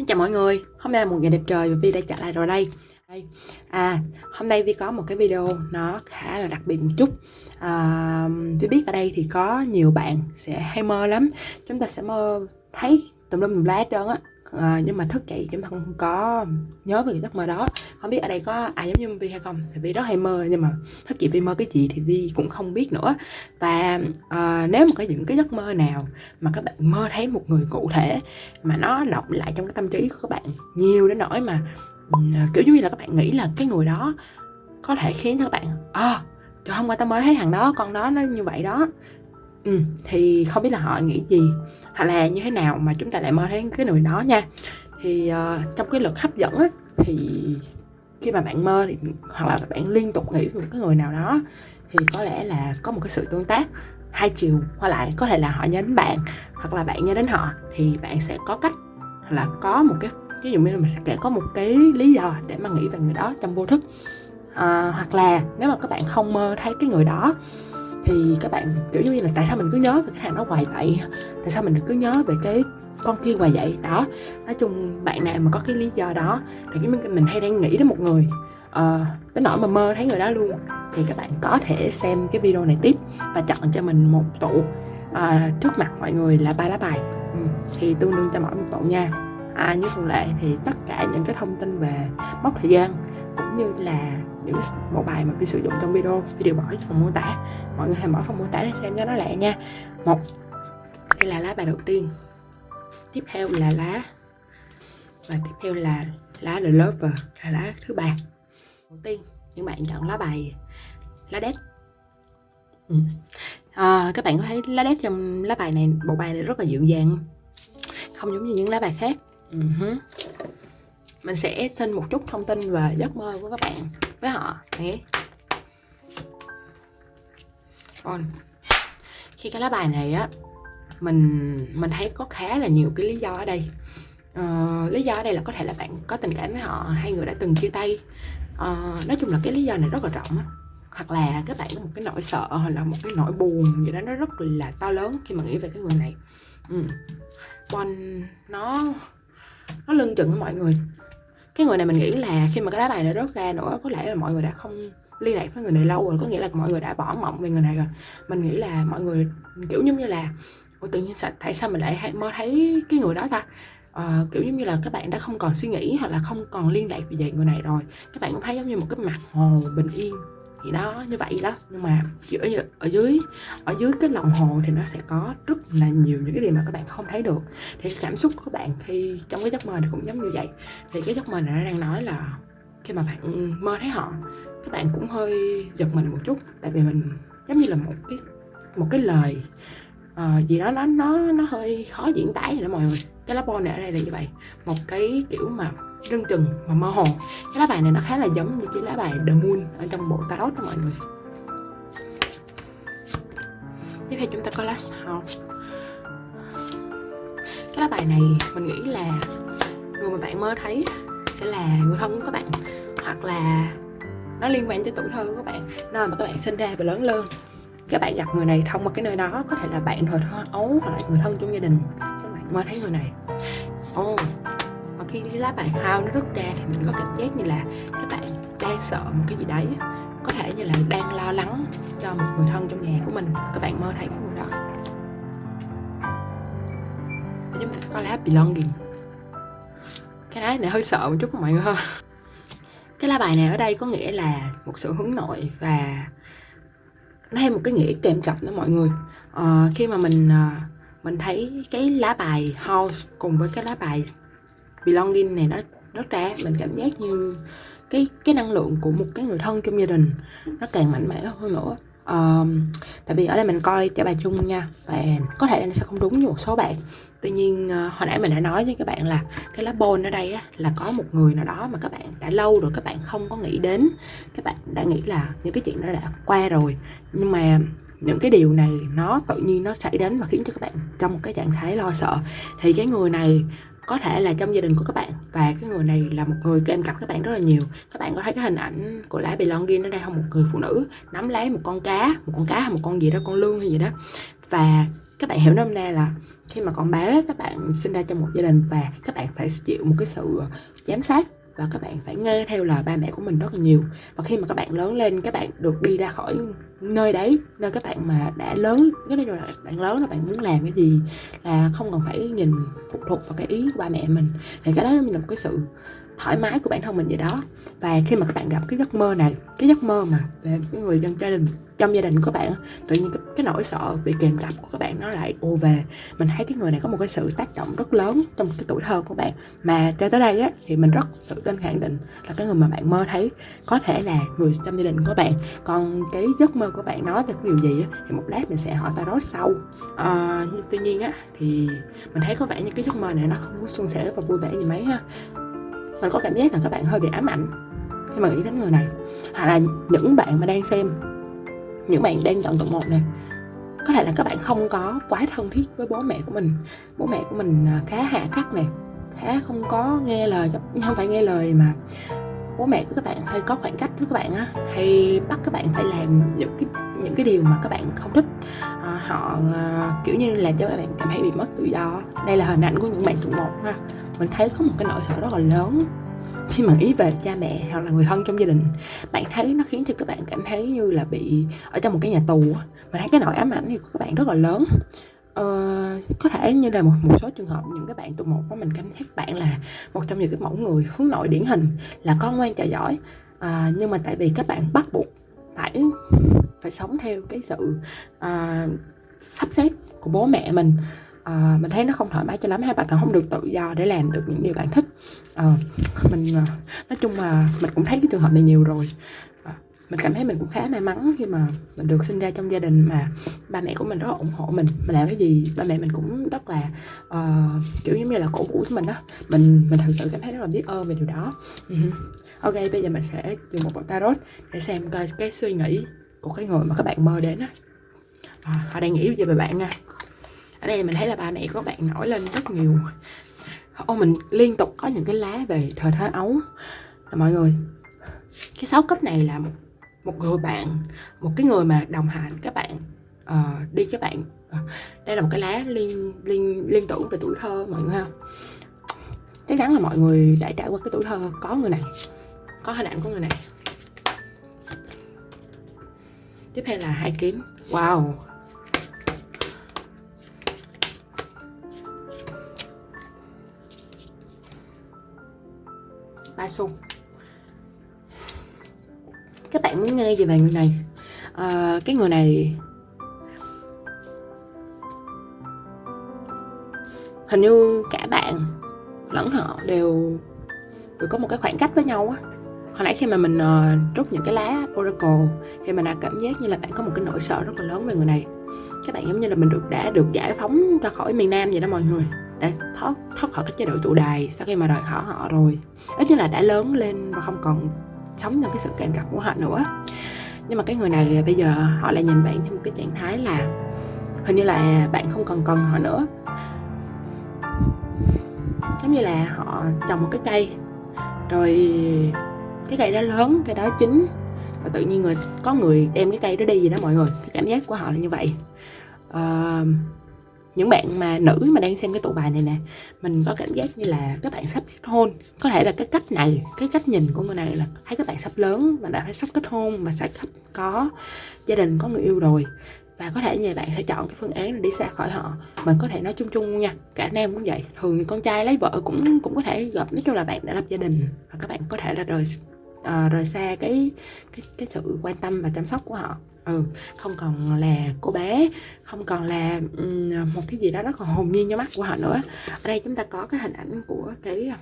Xin chào mọi người, hôm nay là một ngày đẹp trời và Vi đã trở lại rồi đây. À hôm nay Vi có một cái video nó khá là đặc biệt một chút. À, Vi biết ở đây thì có nhiều bạn sẽ hay mơ lắm. Chúng ta sẽ mơ thấy tùm lum tùm lá hết trơn á à, nhưng mà thức dậy chúng ta không có nhớ về cái giấc mơ đó. Không biết ở đây có ai giống như Vi hay không? Thì Vi rất hay mơ nhưng mà thức dậy Vi mơ cái gì thì Vi cũng không biết nữa. Và à, nếu mà có những cái giấc mơ nào mà các bạn mơ thấy một người cụ thể mà nó động lại trong cái tâm trí của các bạn nhiều đến nỗi mà kiểu giống như là các bạn nghĩ là cái người đó có thể khiến cho các bạn à, trời hôm qua tao mới thấy thằng đó con đó nó như vậy đó ừ, thì không biết là họ nghĩ gì hoặc là như thế nào mà chúng ta lại mơ thấy cái người đó nha. Thì uh, trong cái luật hấp dẫn á, thì khi mà bạn mơ thì hoặc là bạn liên tục nghĩ về một cái người nào đó thì có lẽ là có một cái sự tương tác hai chiều hoặc lại. Có thể là họ nhớ đến bạn hoặc là bạn nhớ đến họ thì bạn sẽ có cách hoặc là có một cái ví dụ như là mình sẽ có một cái lý do để mà nghĩ về người đó trong vô thức. À, hoặc là nếu mà các bạn không mơ thấy cái người đó thì các bạn kiểu như là tại sao mình cứ nhớ về cái hàng đó hoài vậy tại sao mình cứ nhớ về cái con kia hoài vậy? Đó nói chung bạn nào mà có cái lý do đó thì mình, mình hay đang nghĩ đến một người. Uh, đến nỗi mà mơ thấy người đó luôn. Thì các bạn có thể xem cái video này tiếp và chọn cho mình một tụ uh, trước mặt mọi người là ba lá bài. Ừ, thì tương đương cho mỗi một tụ nha. À, như thường lệ thì tất cả những cái thông tin về mốc thời gian cũng như là những cái bộ bài mà vi sử dụng trong video vi đều bỏ phần mô tả. Mọi người hãy mở phần mô tả để xem cho nó lẹ nha. Một đây là lá bài đầu tiên. Tiếp theo là lá và tiếp theo là lá The Lover là lá thứ ba. Đầu tiên những bạn chọn lá bài lá đét. Ừ. à, các bạn có thấy lá đét trong lá bài này bộ bài này rất là dịu dàng không? Giống như những lá bài khác. Uh-huh. mình sẽ xin một chút thông tin về giấc mơ của các bạn với họ. Đấy. còn khi cái lá bài này á mình mình thấy có khá là nhiều cái lý do ở đây. Uh, lý do ở đây là có thể là bạn có tình cảm với họ hai người đã từng chia tay. Uh, nói chung là cái lý do này rất là rộng á. Hoặc là các bạn có một cái nỗi sợ hoặc là một cái nỗi buồn gì đó nó rất là to lớn khi mà nghĩ về cái người này. Ừ. Bon nó nó lưng chừng với mọi người cái người này mình nghĩ là khi mà cái lá bài này rớt ra nữa có lẽ là mọi người đã không liên lạc với người này lâu rồi có nghĩa là mọi người đã bỏ mộng về người này rồi. Mình nghĩ là mọi người kiểu giống như là Ủa tự nhiên sao, tại sao mình lại mơ thấy cái người đó ta? À, kiểu giống như là các bạn đã không còn suy nghĩ hoặc là không còn liên lạc về người này rồi. Các bạn cũng thấy giống như một cái mặt hồ bình yên thì đó như vậy đó. Nhưng mà ở, ở dưới ở dưới cái lòng hồ thì nó sẽ có rất là nhiều những cái điều mà các bạn không thấy được. Thì cảm xúc của các bạn khi trong cái giấc mơ thì cũng giống như vậy. Thì cái giấc mơ này nó đang nói là khi mà bạn mơ thấy họ các bạn cũng hơi giật mình một chút. Tại vì mình giống như là một cái một cái lời uh, gì đó nó nó nó hơi khó diễn tả vậy đó mọi người. Cái lá bô này ở đây là như vậy. Một cái kiểu mà lưng chừng mà mơ hồ. Cái lá bài này nó khá là giống như cái lá bài The Moon ở trong bộ tarot đó mọi người. Tiếp theo chúng ta có Last sao. Cái lá bài này mình nghĩ là người mà bạn mơ thấy sẽ là người thân của các bạn hoặc là nó liên quan tới tuổi thơ của các bạn nơi mà các bạn sinh ra và lớn lên. Các bạn gặp người này thông qua cái nơi đó có thể là bạn thôi, thơ ấu hoặc là người thân trong gia đình. Các bạn mơ thấy người này. Ồ oh, khi cái lá bài hao nó rút ra thì mình có cảm giác như là các bạn đang sợ một cái gì đấy. Có thể như là đang lo lắng cho một người thân trong nhà của mình. Các bạn mơ thấy cái người đó. Chúng ta có lá belonging. Cái lá này hơi sợ một chút mọi người ha. Cái lá bài này ở đây có nghĩa là một sự hướng nội và nó thêm một cái nghĩa kèm cặp đó mọi người. À, khi mà mình ờ, mình thấy cái lá bài house cùng với cái lá bài belonging này nó rất ra mình cảm giác như cái cái năng lượng của một cái người thân trong gia đình nó càng mạnh mẽ hơn nữa. Um, tại vì ở đây mình coi trả bài chung nha và có thể nó sẽ không đúng như một số bạn. Tuy nhiên uh, hồi nãy mình đã nói với các bạn là cái lá bôn ở đây á, là có một người nào đó mà các bạn đã lâu rồi các bạn không có nghĩ đến. Các bạn đã nghĩ là những cái chuyện đó đã qua rồi. Nhưng mà những cái điều này nó tự nhiên nó xảy đến và khiến cho các bạn trong một cái trạng thái lo sợ. Thì cái người này có thể là trong gia đình của các bạn. Và cái người này là một người kem cặp các bạn rất là nhiều. Các bạn có thấy cái hình ảnh của lá belonging ở đây không? Một người phụ nữ nắm lấy một con cá, một con cá hay một con gì đó, con lương hay gì đó. Và các bạn hiểu nôm na là khi mà con bé các bạn sinh ra trong một gia đình và các bạn phải chịu một cái sự giám sát và các bạn phải nghe theo lời ba mẹ của mình rất là nhiều. Và khi mà các bạn lớn lên, các bạn được đi ra khỏi nơi đấy, nơi các bạn mà đã lớn, cái nói là bạn lớn là bạn muốn làm cái gì là không cần phải nhìn phụ thuộc vào cái ý của ba mẹ mình. Thì cái đó là một cái sự thoải mái của bản thân mình vậy đó. Và khi mà các bạn gặp cái giấc mơ này cái giấc mơ mà về cái người trong gia đình trong gia đình của bạn tự nhiên cái, cái nỗi sợ bị kèm cặp của các bạn nó lại ô về. Mình thấy cái người này có một cái sự tác động rất lớn trong cái tuổi thơ của bạn. Mà cho tới đây á thì mình rất tự tin khẳng định là cái người mà bạn mơ thấy có thể là người trong gia đình của bạn. Còn cái giấc mơ của bạn nói về cái điều gì á thì một lát mình sẽ hỏi tarot sau. À, nhưng tuy nhiên á thì mình thấy có vẻ như cái giấc mơ này nó không có suôn sẻ và vui vẻ gì mấy ha mình có cảm giác là các bạn hơi bị ám ảnh khi mà nghĩ đến người này. Hoặc là những bạn mà đang xem, những bạn đang chọn tụng một này, có thể là các bạn không có quá thân thiết với bố mẹ của mình. Bố mẹ của mình à, khá hạ khắc này, khá không có nghe lời không phải nghe lời mà bố mẹ của các bạn hay có khoảng cách với các bạn á, hay bắt các bạn phải làm những cái những cái điều mà các bạn không thích họ uh, kiểu như làm cho các bạn cảm thấy bị mất tự do. Đây là hình ảnh của những bạn trụ một ha. Mình thấy có một cái nỗi sợ rất là lớn khi mà ý về cha mẹ hoặc là người thân trong gia đình. Bạn thấy nó khiến cho các bạn cảm thấy như là bị ở trong một cái nhà tù mà thấy cái nỗi ám ảnh thì của các bạn rất là lớn. Uh, có thể như là một một số trường hợp những cái bạn tụ một của mình cảm thấy bạn là một trong những cái mẫu người hướng nội điển hình là con ngoan trò giỏi. Uh, nhưng mà tại vì các bạn bắt buộc phải phải sống theo cái sự uh, sắp xếp của bố mẹ mình. À, mình thấy nó không thoải mái cho lắm hai bạn còn không được tự do để làm được những điều bạn thích. Ờ, à, mình nói chung là mình cũng thấy cái trường hợp này nhiều rồi. À, mình cảm thấy mình cũng khá may mắn khi mà mình được sinh ra trong gia đình mà ba mẹ của mình rất là ủng hộ mình. Mình làm cái gì ba mẹ mình cũng rất là uh, kiểu như là cổ vũ cho mình đó mình mình thật sự cảm thấy rất là biết ơn về điều đó. Uh-huh. ok bây giờ mình sẽ dùng một bộ tarot để xem coi cái suy nghĩ của cái người mà các bạn mơ đến á. Ờ, à, họ đang nghĩ về bạn nha. Ở đây mình thấy là ba mẹ của bạn nổi lên rất nhiều. Ô mình liên tục có những cái lá về thời thơ ấu. Là mọi người cái sáu cấp này là một, một người bạn một cái người mà đồng hành các bạn uh, đi các bạn. Uh, đây là một cái lá liên liên liên tưởng về tuổi thơ mọi người không chắc chắn là mọi người đã trải qua cái tuổi thơ có người này có hình ảnh của người này. Tiếp theo là hai kiếm. Wow ba xu. Các bạn muốn nghe gì về người này. À, cái người này hình như cả bạn lẫn họ đều đều có một cái khoảng cách với nhau á. Hồi nãy khi mà mình uh, rút những cái lá oracle thì mình đã cảm giác như là bạn có một cái nỗi sợ rất là lớn về người này. Các bạn giống như là mình được đã được giải phóng ra khỏi miền nam vậy đó mọi người đã thoát thoát khỏi cái chế độ tụ đài sau khi mà rời khỏi họ rồi. Ít nhất là đã lớn lên và không còn sống trong cái sự kèm cặp của họ nữa. Nhưng mà cái người này bây giờ họ lại nhìn bạn theo một cái trạng thái là hình như là bạn không còn cần họ nữa. Giống như là họ trồng một cái cây. Rồi cái cây đó lớn cây đó chín. Và tự nhiên người có người đem cái cây đó đi gì đó mọi người. Cái cảm giác của họ là như vậy. Uh, những bạn mà nữ mà đang xem cái tụ bài này nè, mình có cảm giác như là các bạn sắp kết hôn. Có thể là cái cách này, cái cách nhìn của người này là thấy các bạn sắp lớn và đã phải sắp kết hôn và sẽ có gia đình, có người yêu rồi. Và có thể nhà bạn sẽ chọn cái phương án là đi xa khỏi họ. Mình có thể nói chung chung nha, cả nam cũng vậy. Thường con trai lấy vợ cũng cũng có thể gặp, nói chung là bạn đã lập gia đình và các bạn có thể là rời à, rời xa cái cái cái sự quan tâm và chăm sóc của họ. Ừ không còn là cô bé không còn là um, một cái gì đó rất là hồn nhiên cho mắt của họ nữa. Ở đây chúng ta có cái hình ảnh của cái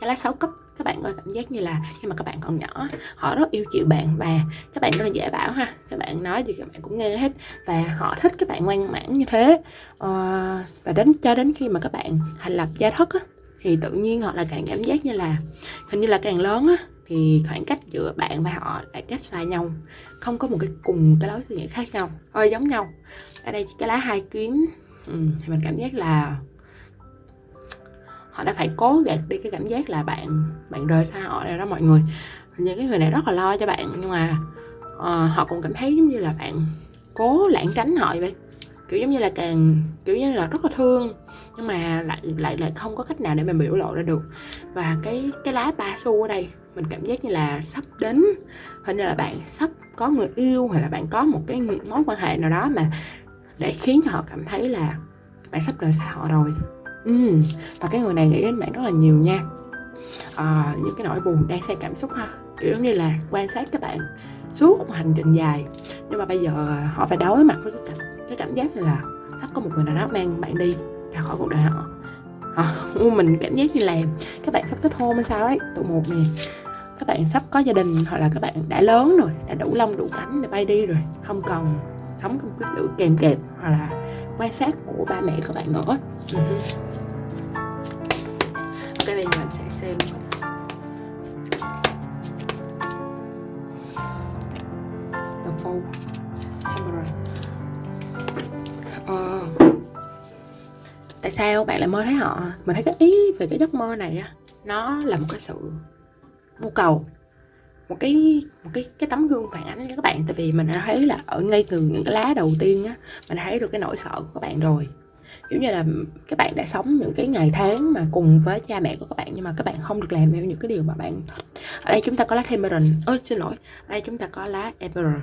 cái lá sáu cấp các bạn có cảm giác như là khi mà các bạn còn nhỏ họ rất yêu chịu bạn và các bạn rất là dễ bảo ha. Các bạn nói gì các bạn cũng nghe hết và họ thích các bạn ngoan mãn như thế. Uh, và đến cho đến khi mà các bạn thành lập gia thất á, thì tự nhiên họ là càng cảm giác như là hình như là càng lớn á thì khoảng cách giữa bạn và họ lại cách xa nhau không có một cái cùng cái lối suy nghĩ khác nhau hơi giống nhau. Ở đây cái lá hai kiếm. Ừ, thì mình cảm giác là họ đã phải cố gạt đi cái cảm giác là bạn bạn rời xa họ rồi đó mọi người. Những cái người này rất là lo cho bạn nhưng mà uh, họ cũng cảm thấy giống như là bạn cố lãng tránh họ vậy kiểu giống như là càng kiểu như là rất là thương nhưng mà lại lại lại không có cách nào để mình biểu lộ ra được. Và cái cái lá ba xu ở đây mình cảm giác như là sắp đến hình như là bạn sắp có người yêu hoặc là bạn có một cái mối quan hệ nào đó mà để khiến cho họ cảm thấy là bạn sắp rời xa họ rồi. Ừ. và cái người này nghĩ đến bạn rất là nhiều nha. À, những cái nỗi buồn đang xen cảm xúc ha. Kiểu giống như là quan sát các bạn suốt một hành trình dài nhưng mà bây giờ họ phải đối mặt với cái cảm, cái cảm giác như là sắp có một người nào đó mang bạn đi ra khỏi cuộc đời họ. À, mình cảm giác như là các bạn sắp kết hôn hay sao đấy tụ một nè. Các bạn sắp có gia đình hoặc là các bạn đã lớn rồi đã đủ lông đủ cánh để bay đi rồi không còn sống trong cái sự kèm kẹp hoặc là quan sát của ba mẹ các bạn nữa. Uh-huh. ok bây giờ mình sẽ xem. The phone tại sao bạn lại mơ thấy họ? Mình thấy cái ý về cái giấc mơ này á, nó là một cái sự nhu cầu, một cái một cái cái tấm gương phản ánh cho các bạn. Tại vì mình đã thấy là ở ngay từ những cái lá đầu tiên á, mình thấy được cái nỗi sợ của các bạn rồi. Giống như là các bạn đã sống những cái ngày tháng mà cùng với cha mẹ của các bạn nhưng mà các bạn không được làm theo những cái điều mà bạn thích ở đây chúng ta có lá Emerald ơi xin lỗi, ở đây chúng ta có lá emperor.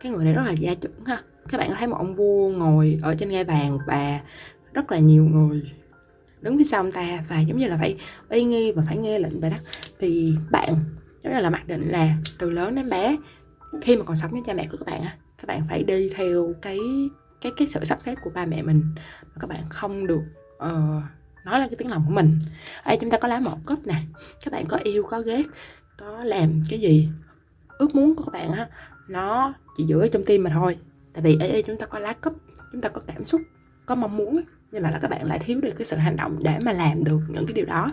Cái người này rất là gia trưởng ha. Các bạn có thấy một ông vua ngồi ở trên ngai vàng và rất là nhiều người. Đứng phía sau ông ta và giống như là phải uy nghi và phải nghe lệnh vậy đó thì bạn giống như là mặc định là từ lớn đến bé khi mà còn sống với cha mẹ của các bạn á các bạn phải đi theo cái cái cái sự sắp xếp của ba mẹ mình. Mà các bạn không được uh, nói là cái tiếng lòng của mình. Ở đây chúng ta có lá một cốc nè. Các bạn có yêu có ghét có làm cái gì ước muốn của các bạn á nó chỉ giữ ở trong tim mà thôi. Tại vì ở đây chúng ta có lá cấp chúng ta có cảm xúc có mong muốn nhưng mà là các bạn lại thiếu được cái sự hành động để mà làm được những cái điều đó.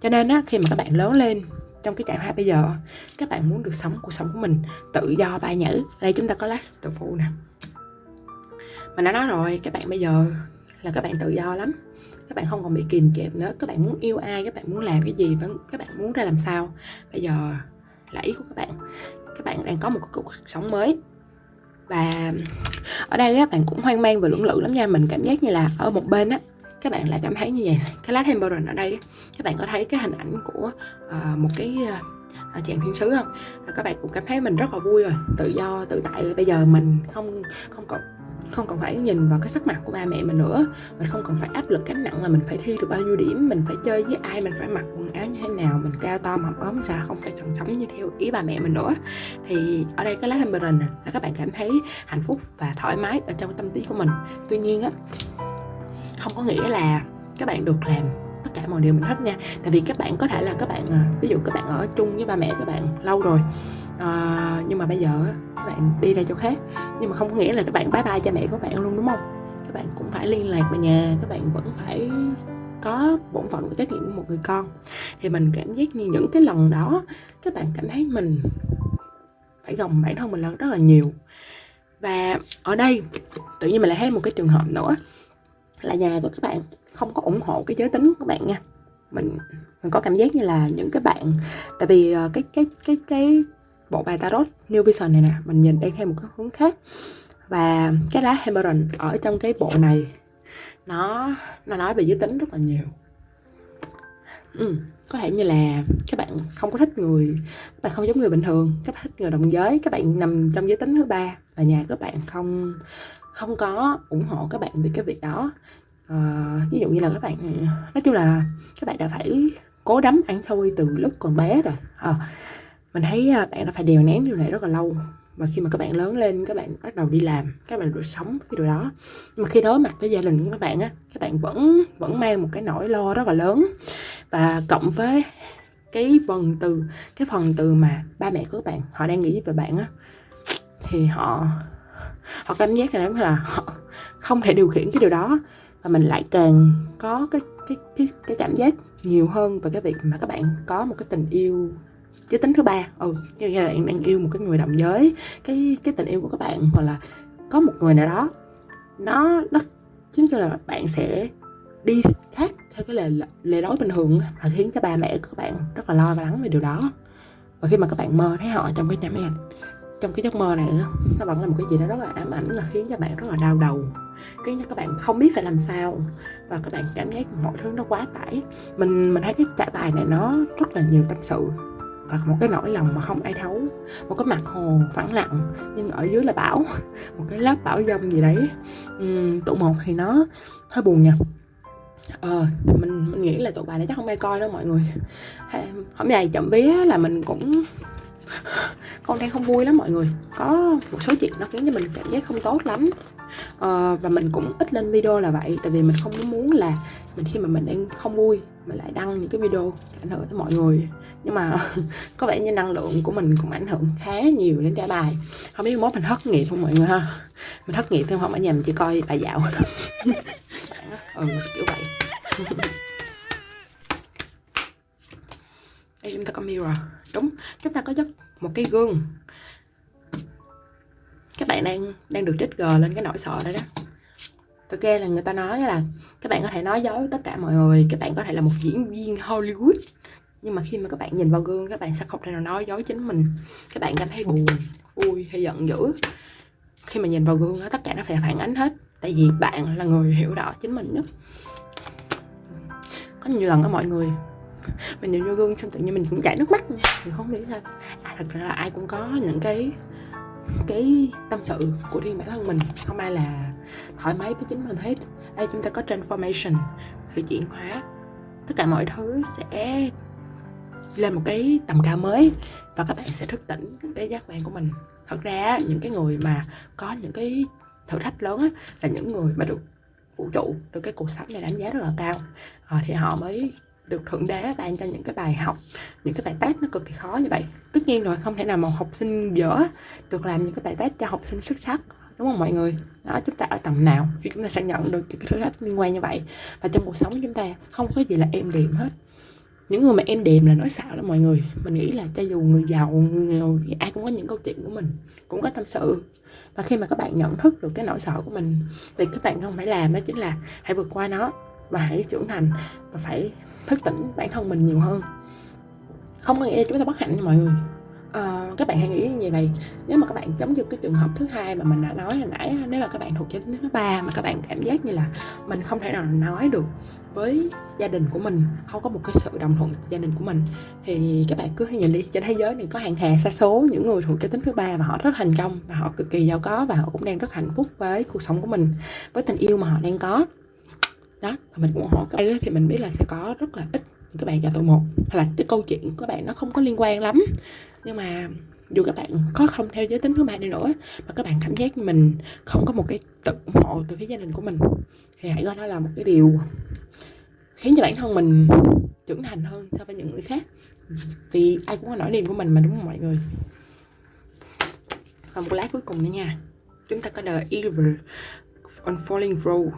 Cho nên á, khi mà các bạn lớn lên trong cái trạng thái bây giờ, các bạn muốn được sống cuộc sống của mình tự do bay nhảy đây, chúng ta có lá tự phụ nè. Mình đã nói rồi, các bạn bây giờ là các bạn tự do lắm. Các bạn không còn bị kìm kẹp nữa. Các bạn muốn yêu ai, các bạn muốn làm cái gì, vẫn, các bạn muốn ra làm sao. Bây giờ là ý của các bạn. Các bạn đang có một cuộc sống mới và ở đây các bạn cũng hoang mang và lưỡng lự lắm nha. Mình cảm giác như là ở một bên á các bạn lại cảm thấy như vậy. Cái lá temporal ở đây các bạn có thấy cái hình ảnh của uh, một cái uh, chàng thiên sứ không? Các bạn cũng cảm thấy mình rất là vui rồi. Tự do tự tại. Bây giờ mình không không còn không còn phải nhìn vào cái sắc mặt của ba mẹ mình nữa. Mình không còn phải áp lực gánh nặng là mình phải thi được bao nhiêu điểm. Mình phải chơi với ai, mình phải mặc quần áo như thế nào, mình cao to mập ốm ra, không phải chồng sống như theo ý ba mẹ mình nữa. Thì ở đây cái lá temperance là các bạn cảm thấy hạnh phúc và thoải mái ở trong tâm trí của mình. Tuy nhiên á, không có nghĩa là các bạn được làm tất cả mọi điều mình thích nha. Tại vì các bạn có thể là các bạn à, ví dụ các bạn ở chung với ba mẹ các bạn lâu rồi à, nhưng mà bây giờ các bạn đi ra chỗ khác. Nhưng mà không có nghĩa là các bạn bye bye cha mẹ của bạn luôn đúng không? Các bạn cũng phải liên lạc về nhà các bạn vẫn phải có bổn phận của trách nhiệm của một người con. Thì mình cảm giác như những cái lần đó các bạn cảm thấy mình phải gồng bản thân mình lên rất là nhiều. Và ở đây tự nhiên mình lại thấy một cái trường hợp nữa là nhà của các bạn không có ủng hộ cái giới tính của các bạn nha. Mình mình có cảm giác như là những cái bạn tại vì ờ, cái cái cái cái bộ bài tarot New Vision này nè mình nhìn đang theo một cái hướng khác. Và cái lá Emerald ở trong cái bộ này nó nó nói về giới tính rất là nhiều. Ừ, có thể như là các bạn không có thích người các bạn không giống người bình thường các bạn thích người đồng giới các bạn nằm trong giới tính thứ ba và nhà các bạn không không có ủng hộ các bạn về cái việc đó. À, ví dụ như là các bạn nói chung là các bạn đã phải cố đấm ăn xôi từ lúc còn bé rồi. À, mình thấy à, bạn đã phải đèo nén điều này rất là lâu. Và khi mà các bạn lớn lên, các bạn bắt đầu đi làm, các bạn được sống cái điều đó. Nhưng mà khi đối mặt với gia đình của các bạn á, các bạn vẫn vẫn mang một cái nỗi lo rất là lớn. Và cộng với cái phần từ, cái phần từ mà ba mẹ của các bạn, họ đang nghĩ về bạn á, thì họ họ cảm giác là là họ không thể điều khiển cái điều đó. Và mình lại càng có cái cái cái cái cảm giác nhiều hơn về cái việc mà các bạn có một cái tình yêu giới tính thứ ba. Ừ như là bạn đang yêu một cái người đồng giới. Cái cái tình yêu của các bạn hoặc là có một người nào đó, nó nó chính là bạn sẽ đi khác theo cái lề lề lối bình thường và khiến cho ba mẹ của các bạn rất là lo và lắng về điều đó. Và khi mà các bạn mơ thấy họ trong cái nhà máy trong cái giấc mơ này nó vẫn là một cái gì đó rất là ám ảnh, là khiến cho bạn rất là đau đầu, khiến cho các bạn không biết phải làm sao, và các bạn cảm giác mọi thứ nó quá tải. Mình mình thấy cái trả bài này nó rất là nhiều tâm sự và một cái nỗi lòng mà không ai thấu. Một cái mặt hồ phẳng lặng nhưng ở dưới là bão. Một cái lớp bão dông gì đấy. Uhm, tụ một thì nó hơi buồn nha. Ờ mình mình nghĩ là tụ bài này chắc không ai coi đâu mọi người. Hôm nay chậm vía là mình cũng con đang không vui lắm mọi người. Có một số chuyện nó khiến cho mình cảm giác không tốt lắm. Ờ, và mình cũng ít lên video là vậy tại vì mình không muốn là mình khi mà mình đang không vui mình lại đăng những cái video ảnh hưởng tới mọi người. Nhưng mà có vẻ như năng lượng của mình cũng ảnh hưởng khá nhiều đến trả bài. Không biết mốt mình thất nghiệp không mọi người ha? Mình thất nghiệp thêm không ở nhà mình chỉ coi bài dạo. Ừ kiểu vậy. Đây chúng ta có mirror. Đúng, chúng ta có giấc, một cái gương. Các bạn đang đang được trích gờ lên cái nỗi sợ đấy đó thực ra là người ta nói là các bạn có thể nói dối tất cả mọi người các bạn có thể là một diễn viên Hollywood. Nhưng mà khi mà các bạn nhìn vào gương các bạn sẽ không thể nào nói dối chính mình. Các bạn cảm thấy buồn vui hay giận dữ. Khi mà nhìn vào gương tất cả nó phải phản ánh hết. Tại vì bạn là người hiểu rõ chính mình nhất. Có nhiều lần đó mọi người mình nhìn vô gương xong tự nhiên mình cũng chảy nước mắt mình không nghĩ sao à, thật ra là ai cũng có những cái cái tâm sự của riêng bản thân mình. Không ai là thoải mái với chính mình hết. Đây chúng ta có transformation sự chuyển hóa. Tất cả mọi thứ sẽ lên một cái tầm cao mới và các bạn sẽ thức tỉnh cái giác quan của mình. Thật ra những cái người mà có những cái thử thách lớn á, là những người mà được vũ trụ được cái cuộc sống này đánh giá rất là cao. À, thì họ mới được thượng đế ban cho những cái bài học những cái bài test nó cực kỳ khó như vậy. Tất nhiên rồi không thể nào một học sinh dở được làm những cái bài test cho học sinh xuất sắc đúng không mọi người? Đó, chúng ta ở tầm nào thì chúng ta sẽ nhận được những cái thử thách liên quan như vậy. Và trong cuộc sống chúng ta không có gì là em đềm hết. Những người mà em đềm là nói xạo đó mọi người. Mình nghĩ là cho dù người giàu, người nghèo thì ai cũng có những câu chuyện của mình, cũng có tâm sự. Và khi mà các bạn nhận thức được cái nỗi sợ của mình, thì các bạn không phải làm đó chính là hãy vượt qua nó và hãy trưởng thành và phải thức tỉnh bản thân mình nhiều hơn. Không có nghĩa là chúng ta bất hạnh nha mọi người uh, các bạn hãy nghĩ như vậy. Nếu mà các bạn chống như cái trường hợp thứ hai mà mình đã nói hồi nãy nếu mà các bạn thuộc giới tính thứ ba mà các bạn cảm giác như là mình không thể nào nói được với gia đình của mình không có một cái sự đồng thuận gia đình của mình thì các bạn cứ nhìn đi trên thế giới này có hàng hà xa số những người thuộc giới tính thứ ba và họ rất thành công và họ cực kỳ giàu có và họ cũng đang rất hạnh phúc với cuộc sống của mình với tình yêu mà họ đang có. Đó và mình ủng hộ các bạn thì mình biết là sẽ có rất là ít các bạn cho tôi một. Hay là cái câu chuyện của các bạn nó không có liên quan lắm nhưng mà dù các bạn có không theo giới tính thứ ba đi nữa, mà các bạn cảm giác mình không có một cái tự ủng hộ từ phía gia đình của mình, thì hãy coi đó là một cái điều khiến cho bản thân mình trưởng thành hơn so với những người khác. Vì ai cũng có nỗi niềm của mình mà, đúng không mọi người? Và một lá cuối cùng nữa nha. Chúng ta có the Evil on Falling Road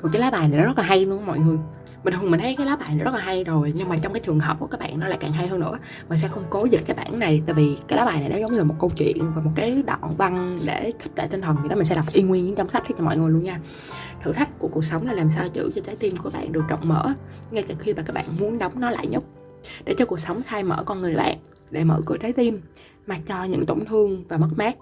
còn cái lá bài này nó rất là hay luôn mọi người bình thường mình thấy cái lá bài này rất là hay rồi, nhưng mà trong cái trường hợp của các bạn nó lại càng hay hơn nữa. Mình sẽ không cố dịch cái bản này, tại vì cái lá bài này nó giống như là một câu chuyện và một cái đoạn văn để khích lệ tinh thần thì đó. Mình sẽ đọc y nguyên trong sách cho mọi người luôn nha. Thử thách của cuộc sống là làm sao giữ cho trái tim của bạn được rộng mở, ngay cả khi mà các bạn muốn đóng nó lại nhúc. Để cho cuộc sống khai mở con người bạn, để mở cửa trái tim, mà cho những tổn thương và mất mát,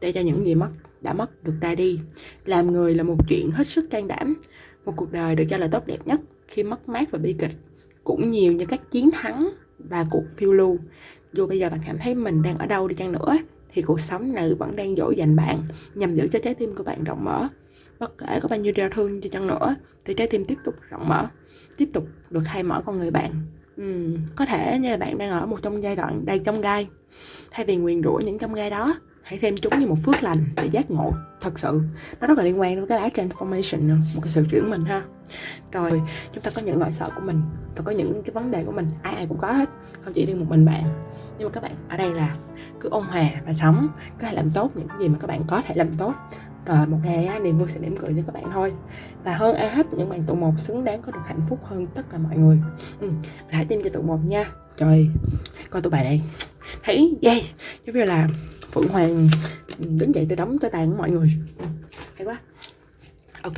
để cho những gì mất, đã mất được ra đi. Làm người là một chuyện hết sức can đảm, một cuộc đời được cho là tốt đẹp nhất khi mất mát và bi kịch cũng nhiều như các chiến thắng và cuộc phiêu lưu. Dù bây giờ bạn cảm thấy mình đang ở đâu đi chăng nữa thì cuộc sống này vẫn đang dỗ dành bạn nhằm giữ cho trái tim của bạn rộng mở. Bất kể có bao nhiêu đau thương cho chăng nữa thì trái tim tiếp tục rộng mở tiếp tục được khai mở con người bạn. Ừ, có thể như là bạn đang ở một trong giai đoạn đầy trong gai. Thay vì nguyền rủa những trong gai đó hãy xem chúng như một phước lành để giác ngộ. Thật sự nó rất là liên quan đến cái lá transformation một cái sự chuyển mình ha. Rồi chúng ta có những nỗi sợ của mình và có những cái vấn đề của mình. Ai ai cũng có hết không chỉ riêng một mình bạn. Nhưng mà các bạn ở đây là cứ ôn hòa và sống có thể làm tốt những gì mà các bạn có thể làm tốt. Rồi một ngày niềm vui sẽ mỉm cười cho các bạn thôi. Và hơn ai hết những bạn tụ một xứng đáng có được hạnh phúc hơn tất cả mọi người. Ừ, hãy tin cho tụ một nha. Trời coi tụi bài này thấy yeah. Giống như là phượng hoàng ừ, đứng dậy từ đóng tới tàn của mọi người. Ừ, hay quá. Ok,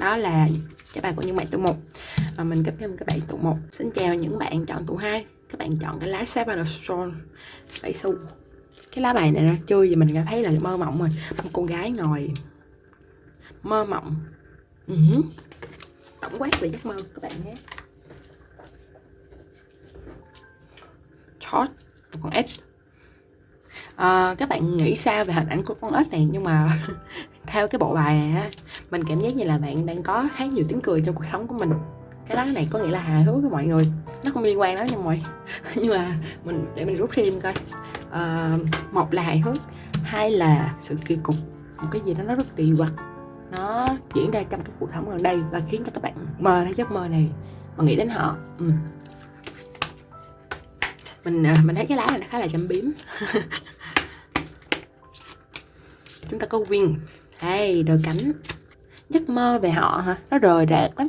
đó là các bài của những bạn tụ một. Và mình cấp thêm các bạn tụ một. Xin chào những bạn chọn tụ hai. Các bạn chọn cái lá Seven of Swords bảy xu cái lá bài này nó chơi thì mình cảm thấy là mơ mộng rồi. Một con gái ngồi mơ mộng. Ừ. Uh-huh. tổng quát về giấc mơ, các bạn nhé. Chót con ếch à, ờ, các bạn nghĩ sao về hình ảnh của con ếch này? Nhưng mà theo cái bộ bài này mình cảm giác như là bạn đang có khá nhiều tiếng cười trong cuộc sống của mình. Cái đó này có nghĩa là hài hước với mọi người. Nó không liên quan đó nha mọi nhưng mà mình để mình rút thêm coi. À, một là hài hước hai là sự kỳ cục. Một cái gì đó nó rất kỳ quặc. Nó diễn ra trong cái cuộc sống gần đây và khiến cho các bạn mơ thấy giấc mơ này. Mà nghĩ đến họ. Ừ mình à, mình thấy cái lá này nó khá là châm biếm. Chúng ta có win đây đôi cánh. Giấc mơ về họ hả? Nó rời rạc lắm.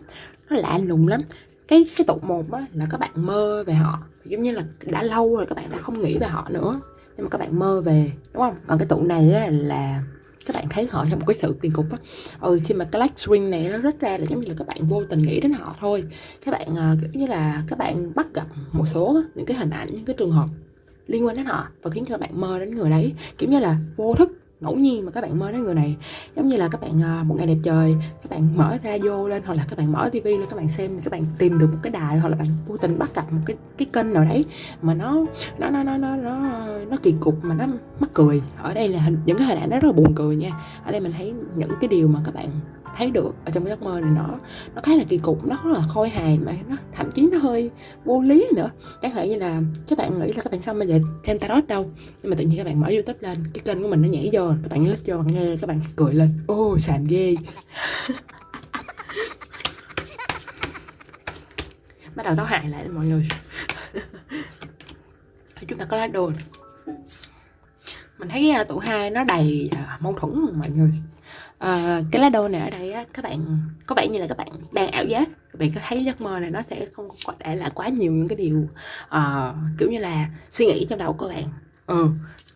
Nó lạ lùng lắm. Cái cái tụ một á, là các bạn mơ về họ. Giống như là đã lâu rồi các bạn đã không nghĩ về họ nữa. Nhưng mà các bạn mơ về, đúng không? Còn cái tụ này á, là các bạn thấy họ trong một cái sự kỳ cục á. Ừ khi mà cái light swing này nó rất ra là giống như là các bạn vô tình nghĩ đến họ thôi. Các bạn uh, kiểu như là các bạn bắt gặp một số những cái hình ảnh những cái trường hợp liên quan đến họ và khiến cho bạn mơ đến người đấy. Kiểu như là vô thức ngẫu nhiên mà các bạn mơ đến người này giống như là các bạn à, một ngày đẹp trời các bạn mở radio lên hoặc là các bạn mở tivi lên các bạn xem các bạn tìm được một cái đài hoặc là bạn vô tình bắt gặp một cái cái kênh nào đấy mà nó nó nó nó nó nó, nó kỳ cục mà nó mắc cười. Ở đây là hình, những cái hình ảnh nó rất là buồn cười nha. Ở đây mình thấy những cái điều mà các bạn thấy được ở trong cái giấc mơ này nó nó khá là kỳ cục nó rất là khôi hài mà nó thậm chí nó hơi vô lý nữa. Chẳng hạn như là các bạn nghĩ là các bạn xong bây giờ thêm tarot đâu nhưng mà tự nhiên các bạn mở youtube lên cái kênh của mình nó nhảy vô các bạn lít vô bạn nghe các bạn cười lên. Ô oh, xàm ghê. Bắt đầu táo hại lại mọi người. Chúng ta có lá đồ mình thấy cái tủ hai nó đầy uh, mâu thuẫn mọi người à, cái lá đô này ở đây á, các bạn có vẻ như là các bạn đang ảo giác. Các bạn có thấy giấc mơ này nó sẽ không có để lại quá nhiều những cái điều uh, kiểu như là suy nghĩ trong đầu của bạn. Ừ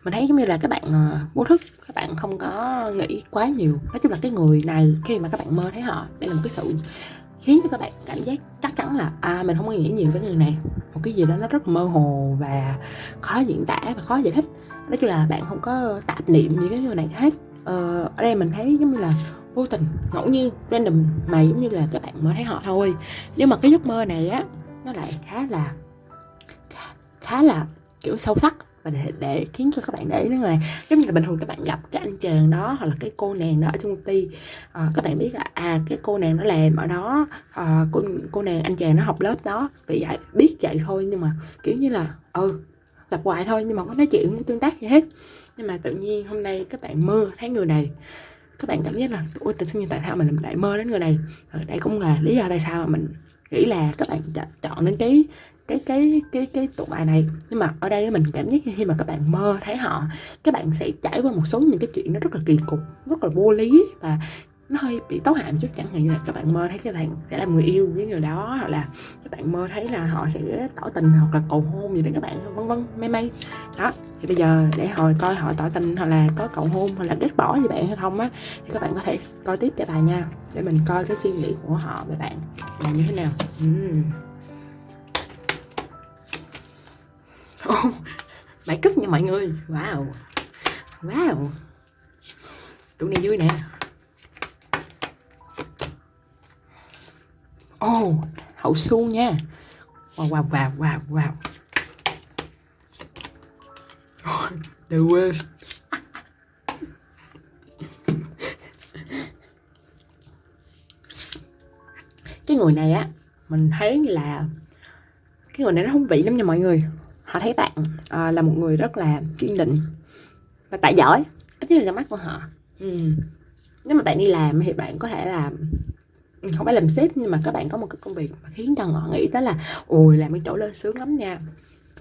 mình thấy giống như là các bạn uh, vô thức các bạn không có nghĩ quá nhiều. Nói chung là cái người này khi mà các bạn mơ thấy họ đây là một cái sự khiến cho các bạn cảm giác chắc chắn là à mình không có nghĩ nhiều với người này. Một cái gì đó nó rất mơ hồ và khó diễn tả và khó giải thích. Nói chung là bạn không có tạp niệm gì cái người này hết uh, ở đây mình thấy giống như là vô tình ngẫu nhiên random mà giống như là các bạn mới thấy họ thôi. Nhưng mà cái giấc mơ này á nó lại khá là khá là kiểu sâu sắc và để, để khiến cho các bạn để ý đến người này. Giống như là bình thường các bạn gặp cái anh chàng đó hoặc là cái cô nàng đó ở trong công ty à, các bạn biết là à cái cô nàng nó làm ở đó à, cô cô nàng anh chàng nó học lớp đó vì vậy biết vậy thôi nhưng mà kiểu như là ừ tập hoài thôi, nhưng mà không có nói chuyện không tương tác gì hết. Nhưng mà tự nhiên hôm nay các bạn mơ, thấy người này, các bạn cảm giác là ôi tự nhiên tại sao mình lại mơ đến người này? Ở đây cũng là lý do tại sao mà mình nghĩ là các bạn chọn đến cái cái cái cái cái tụ bài này. Nhưng mà ở đây mình cảm giác khi mà các bạn mơ, thấy họ, các bạn sẽ trải qua một số những cái chuyện nó rất là kỳ cục, rất là vô lý và nó hơi bị tấu hàm chút chẳng hạn như là các bạn mơ thấy các bạn sẽ làm người yêu với người đó hoặc là các bạn mơ thấy là họ sẽ tỏ tình hoặc là cầu hôn gì đấy các bạn vân vân may may đó thì bây giờ để hồi coi họ tỏ tình hoặc là có cầu hôn hoặc là ghét bỏ gì bạn hay không á thì các bạn có thể coi tiếp cho bài nha để mình coi cái suy nghĩ của họ về bạn là như thế nào. Uhm. oh, cúp nha mọi người. Wow. Wow. Tụi này vui nè. Oh, hậu su nha. Wow, wow, wow, wow, wow. Oh, the worst. cái người này á mình thấy là cái người này nó không vị lắm nha mọi người họ thấy bạn à, là một người rất là chuyên định và tại giỏi ít nhất là mắt của họ ừ. nếu mà bạn đi làm thì bạn có thể làm Ừ, không phải làm sếp nhưng mà các bạn có một cái công việc mà khiến cho họ nghĩ tới là ôi làm cái chỗ lên sướng lắm nha.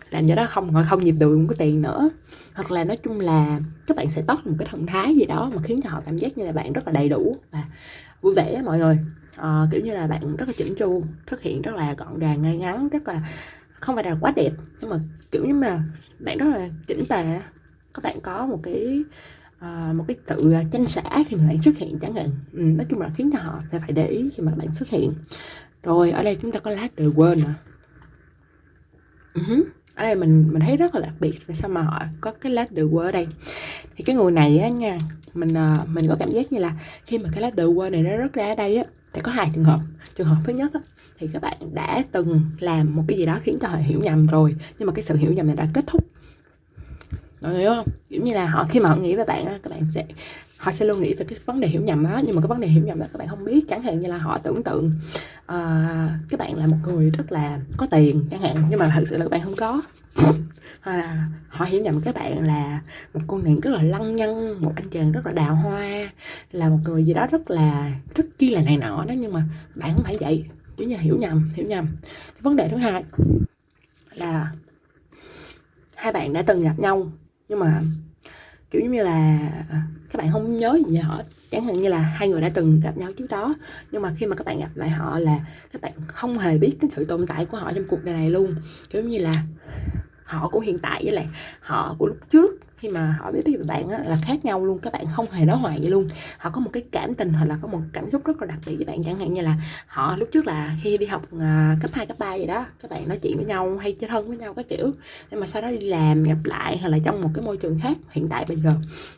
Làm cho đó không họ không nhịp được cũng cái tiền nữa. Hoặc là nói chung là các bạn sẽ tóc một cái thần thái gì đó mà khiến cho họ cảm giác như là bạn rất là đầy đủ và vui vẻ mọi người. À, kiểu như là bạn rất là chỉnh chu thực hiện rất là gọn gàng ngay ngắn rất là không phải là quá đẹp nhưng mà kiểu như là bạn rất là chỉnh tề các bạn có một cái Ờ, một cái tự ờ, tranh xã khi mà bạn xuất hiện chẳng hạn. Ừ, nói chung là khiến cho họ phải để ý khi mà bạn xuất hiện. Rồi ở đây chúng ta có lá đời quên nè uh-huh. Ừ ở đây mình mình thấy rất là đặc biệt tại sao mà họ có cái lá đờ quên ở đây. Thì cái người này á nha mình ờ, mình có cảm giác như là khi mà cái lá đờ quên này nó rất ra ở đây á thì có hai trường hợp. Trường hợp thứ nhất á, thì các bạn đã từng làm một cái gì đó khiến cho họ hiểu nhầm rồi nhưng mà cái sự hiểu nhầm này đã kết thúc mọi người hiểu không kiểu như là họ khi mà họ nghĩ về bạn á các bạn sẽ họ sẽ luôn nghĩ về cái vấn đề hiểu nhầm đó. Nhưng mà cái vấn đề hiểu nhầm đó các bạn không biết. Chẳng hạn như là họ tưởng tượng ờ, uh, các bạn là một người rất là có tiền chẳng hạn nhưng mà thực sự là các bạn không có. Hoặc là họ hiểu nhầm các bạn là một con nàng rất là lăng nhăng một anh chàng rất là đào hoa là một người gì đó rất là rất chi là này nọ đó. Nhưng mà bạn không phải vậy. Kiểu như hiểu nhầm hiểu nhầm. Cái vấn đề thứ hai là hai bạn đã từng gặp nhau nhưng mà, kiểu như là ờ, các bạn không nhớ gì họ, chẳng hạn như là hai người đã từng gặp nhau trước đó, nhưng mà khi mà các bạn gặp lại họ là các bạn không hề biết cái sự tồn tại của họ trong cuộc đời này luôn. Kiểu như là, họ của hiện tại với lại họ của lúc trước khi mà họ biết về bạn á, là khác nhau luôn các bạn không hề nói hoài vậy luôn. Họ có một cái cảm tình hoặc là có một cảm xúc rất là đặc biệt với bạn chẳng hạn như là họ lúc trước là khi đi học uh, cấp 2, cấp 3 vậy đó các bạn nói chuyện với nhau hay chơi thân với nhau các kiểu nhưng mà sau đó đi làm gặp lại hoặc là trong một cái môi trường khác hiện tại bây giờ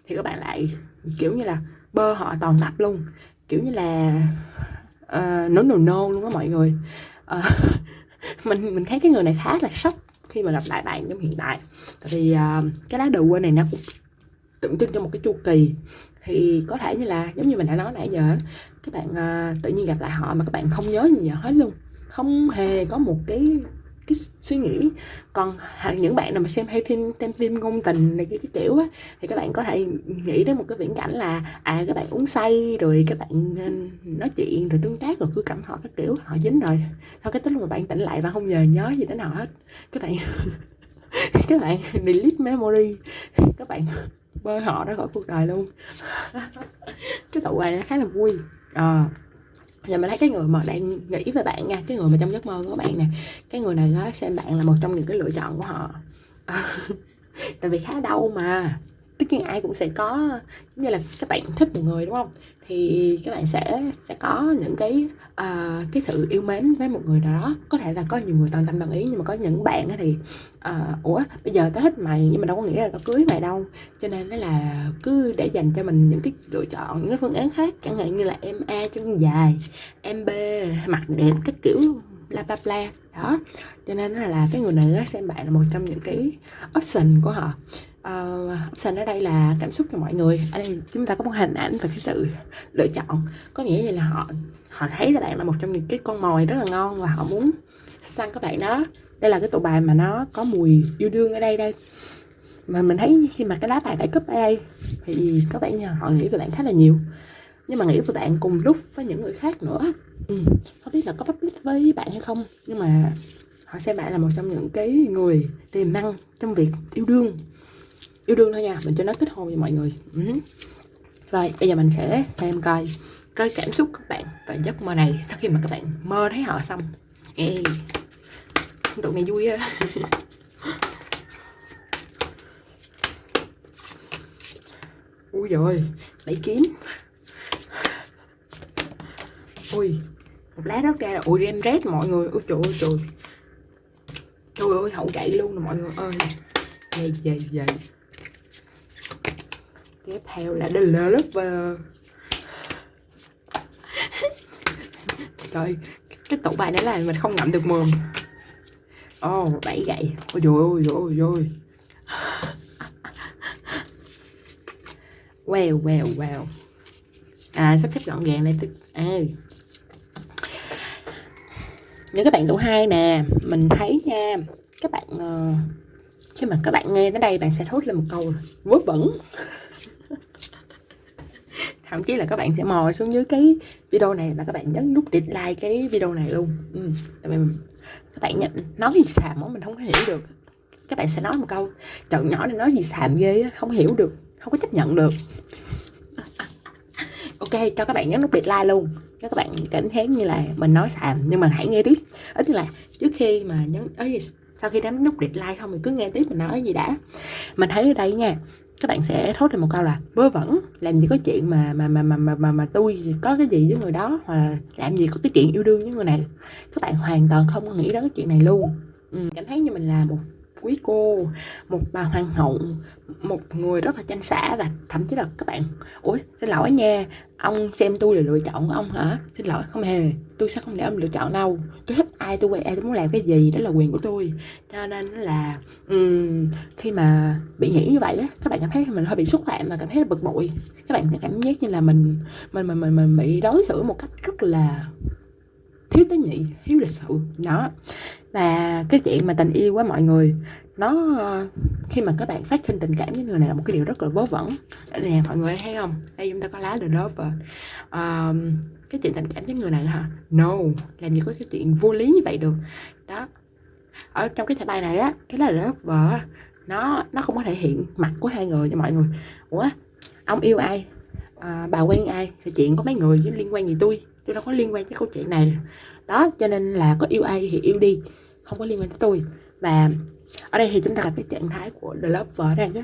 thì các bạn lại kiểu như là bơ họ toàn tập luôn. Kiểu như là uh, no no no luôn á mọi người. Uh, mình mình thấy cái người này khá là sốc khi mà gặp lại bạn trong hiện tại. Tại vì uh, cái lá đầu quên này nó cũng tượng trưng cho một cái chu kỳ. Thì có thể như là giống như mình đã nói nãy giờ các bạn uh, tự nhiên gặp lại họ mà các bạn không nhớ gì hết luôn. Không hề có một cái cái suy nghĩ. Còn những bạn nào mà xem hay phim xem phim ngôn tình này cái, cái kiểu á thì các bạn có thể nghĩ đến một cái viễn cảnh là à các bạn uống say rồi các bạn ờ, nói chuyện rồi tương tác rồi cứ cảm họ các kiểu họ dính rồi. Sau cái tức mà bạn tỉnh lại và không nhờ nhớ gì đến họ hết. Các bạn các bạn delete memory. Các bạn bơi họ ra khỏi cuộc đời luôn. Cái tụi này nó khá là vui. À, giờ mình thấy cái người mà đang nghĩ về bạn nha, cái người mà trong giấc mơ của bạn nè, cái người này đó xem bạn là một trong những cái lựa chọn của họ. Tại vì khá đau mà. Tất nhiên ai cũng sẽ có như là các bạn thích một người, đúng không? Thì các bạn sẽ sẽ có những cái uh, cái sự yêu mến với một người nào đó. Có thể là có nhiều người toàn tâm đồng ý nhưng mà có những bạn thì uh, ủa bây giờ tao thích mày nhưng mà đâu có nghĩa là tao cưới mày đâu. Cho nên nó là cứ để dành cho mình những cái lựa chọn những cái phương án khác. Chẳng hạn như là em a chân dài em b mặt đẹp các kiểu bla bla bla. Đó. Cho nên là cái người này nó xem bạn là một trong những cái option của họ. Ờ, uh, option ở đây là cảm xúc cho mọi người. Ở đây chúng ta có một hình ảnh và cái sự lựa chọn. Có nghĩa là họ họ thấy là bạn là một trong những cái con mồi rất là ngon và họ muốn săn các bạn đó. Đây là cái tụ bài mà nó có mùi yêu đương ở đây đây. Mà mình thấy khi mà cái lá bài bảy cấp ở đây thì các bạn họ nghĩ về bạn khá là nhiều. Nhưng mà nghĩ về bạn cùng lúc với những người khác nữa. Ừ. không biết là có public với bạn hay không nhưng mà họ xem bạn là một trong những cái người tiềm năng trong việc yêu đương yêu đương thôi nha mình cho nó kết hôn cho mọi người. Ừ. rồi bây giờ mình sẽ xem coi coi cảm xúc các bạn và giấc mơ này sau khi mà các bạn mơ thấy họ xong. Ê, tụi này vui á. Ui rồi lấy kiếm. Ui một lá rớt ra là ui đem rét mọi người. Ui trời ơi trời. Trời ơi hậu gậy luôn nè mọi người ơi. Dày dày dày tiếp theo là The Lover trời cái tủ bài này là mình không ngậm được mồm. Ồ oh, bảy gậy. Ôi dồi ôi dồi ôi dồi wow wow wow à sắp xếp gọn gàng này à. Những các bạn tủ hai nè mình thấy nha các bạn uh, khi mà các bạn nghe tới đây bạn sẽ thốt lên một câu vớ vẩn thậm chí là các bạn sẽ mò xuống dưới cái video này và các bạn nhấn nút dislike cái video này luôn. Ừ. tại vì các bạn nhận, nói gì xàm đó mình không có hiểu được. Các bạn sẽ nói một câu trận nhỏ này nói gì xàm ghê á, không hiểu được, không có chấp nhận được. Ok, cho các bạn nhấn nút dislike luôn. Cho các bạn cảm thấy như là mình nói xàm, nhưng mà hãy nghe tiếp. Ít là trước khi mà nhấn, ấy, sau khi nhấn nút dislike xong mình cứ nghe tiếp mình nói gì đã. Mình thấy ở đây nha các bạn sẽ thốt ra một câu là vớ vẩn làm gì có chuyện mà mà mà mà mà mà, mà tôi có cái gì với người đó hoặc là làm gì có cái chuyện yêu đương với người này? Các bạn hoàn toàn không có nghĩ đến cái chuyện này luôn. Ừ, cảm thấy như mình là một quý cô một bà hoàng hậu một người rất là chanh xã và thậm chí là các bạn ủa xin lỗi nha ông xem tôi là lựa chọn của ông hả? Xin lỗi không hề tôi sẽ không để ông lựa chọn đâu. Tôi thích ai tôi quay ai tôi muốn làm cái gì đó là quyền của tôi. Cho nên là um, khi mà bị nghĩ như vậy á các bạn cảm thấy mình hơi bị xúc phạm và cảm thấy bực bội. Các bạn cảm giác như là mình mình mình mình, mình bị đối xử một cách rất là thiếu tế nhị thiếu lịch sự. Đó và cái chuyện mà tình yêu với mọi người nó ờ, khi mà các bạn phát sinh tình cảm với người này là một cái điều rất là vớ vẩn. Nè mọi người thấy không? Đây chúng ta có lá the lover. Um, cái chuyện tình cảm với người này hả? No làm gì có cái chuyện vô lý như vậy được. Đó. Ở trong cái thẻ bài này á cái lá the lover nó nó không có thể hiện mặt của hai người cho mọi người. Ủa ông yêu ai? À, bà quen ai? Thì chuyện có mấy người chứ liên quan gì tôi? Tôi đâu có liên quan tới câu chuyện này. Đó cho nên là có yêu ai thì yêu đi không có liên quan tới tôi. Và ở đây thì chúng ta gặp cái trạng thái của the lover đang á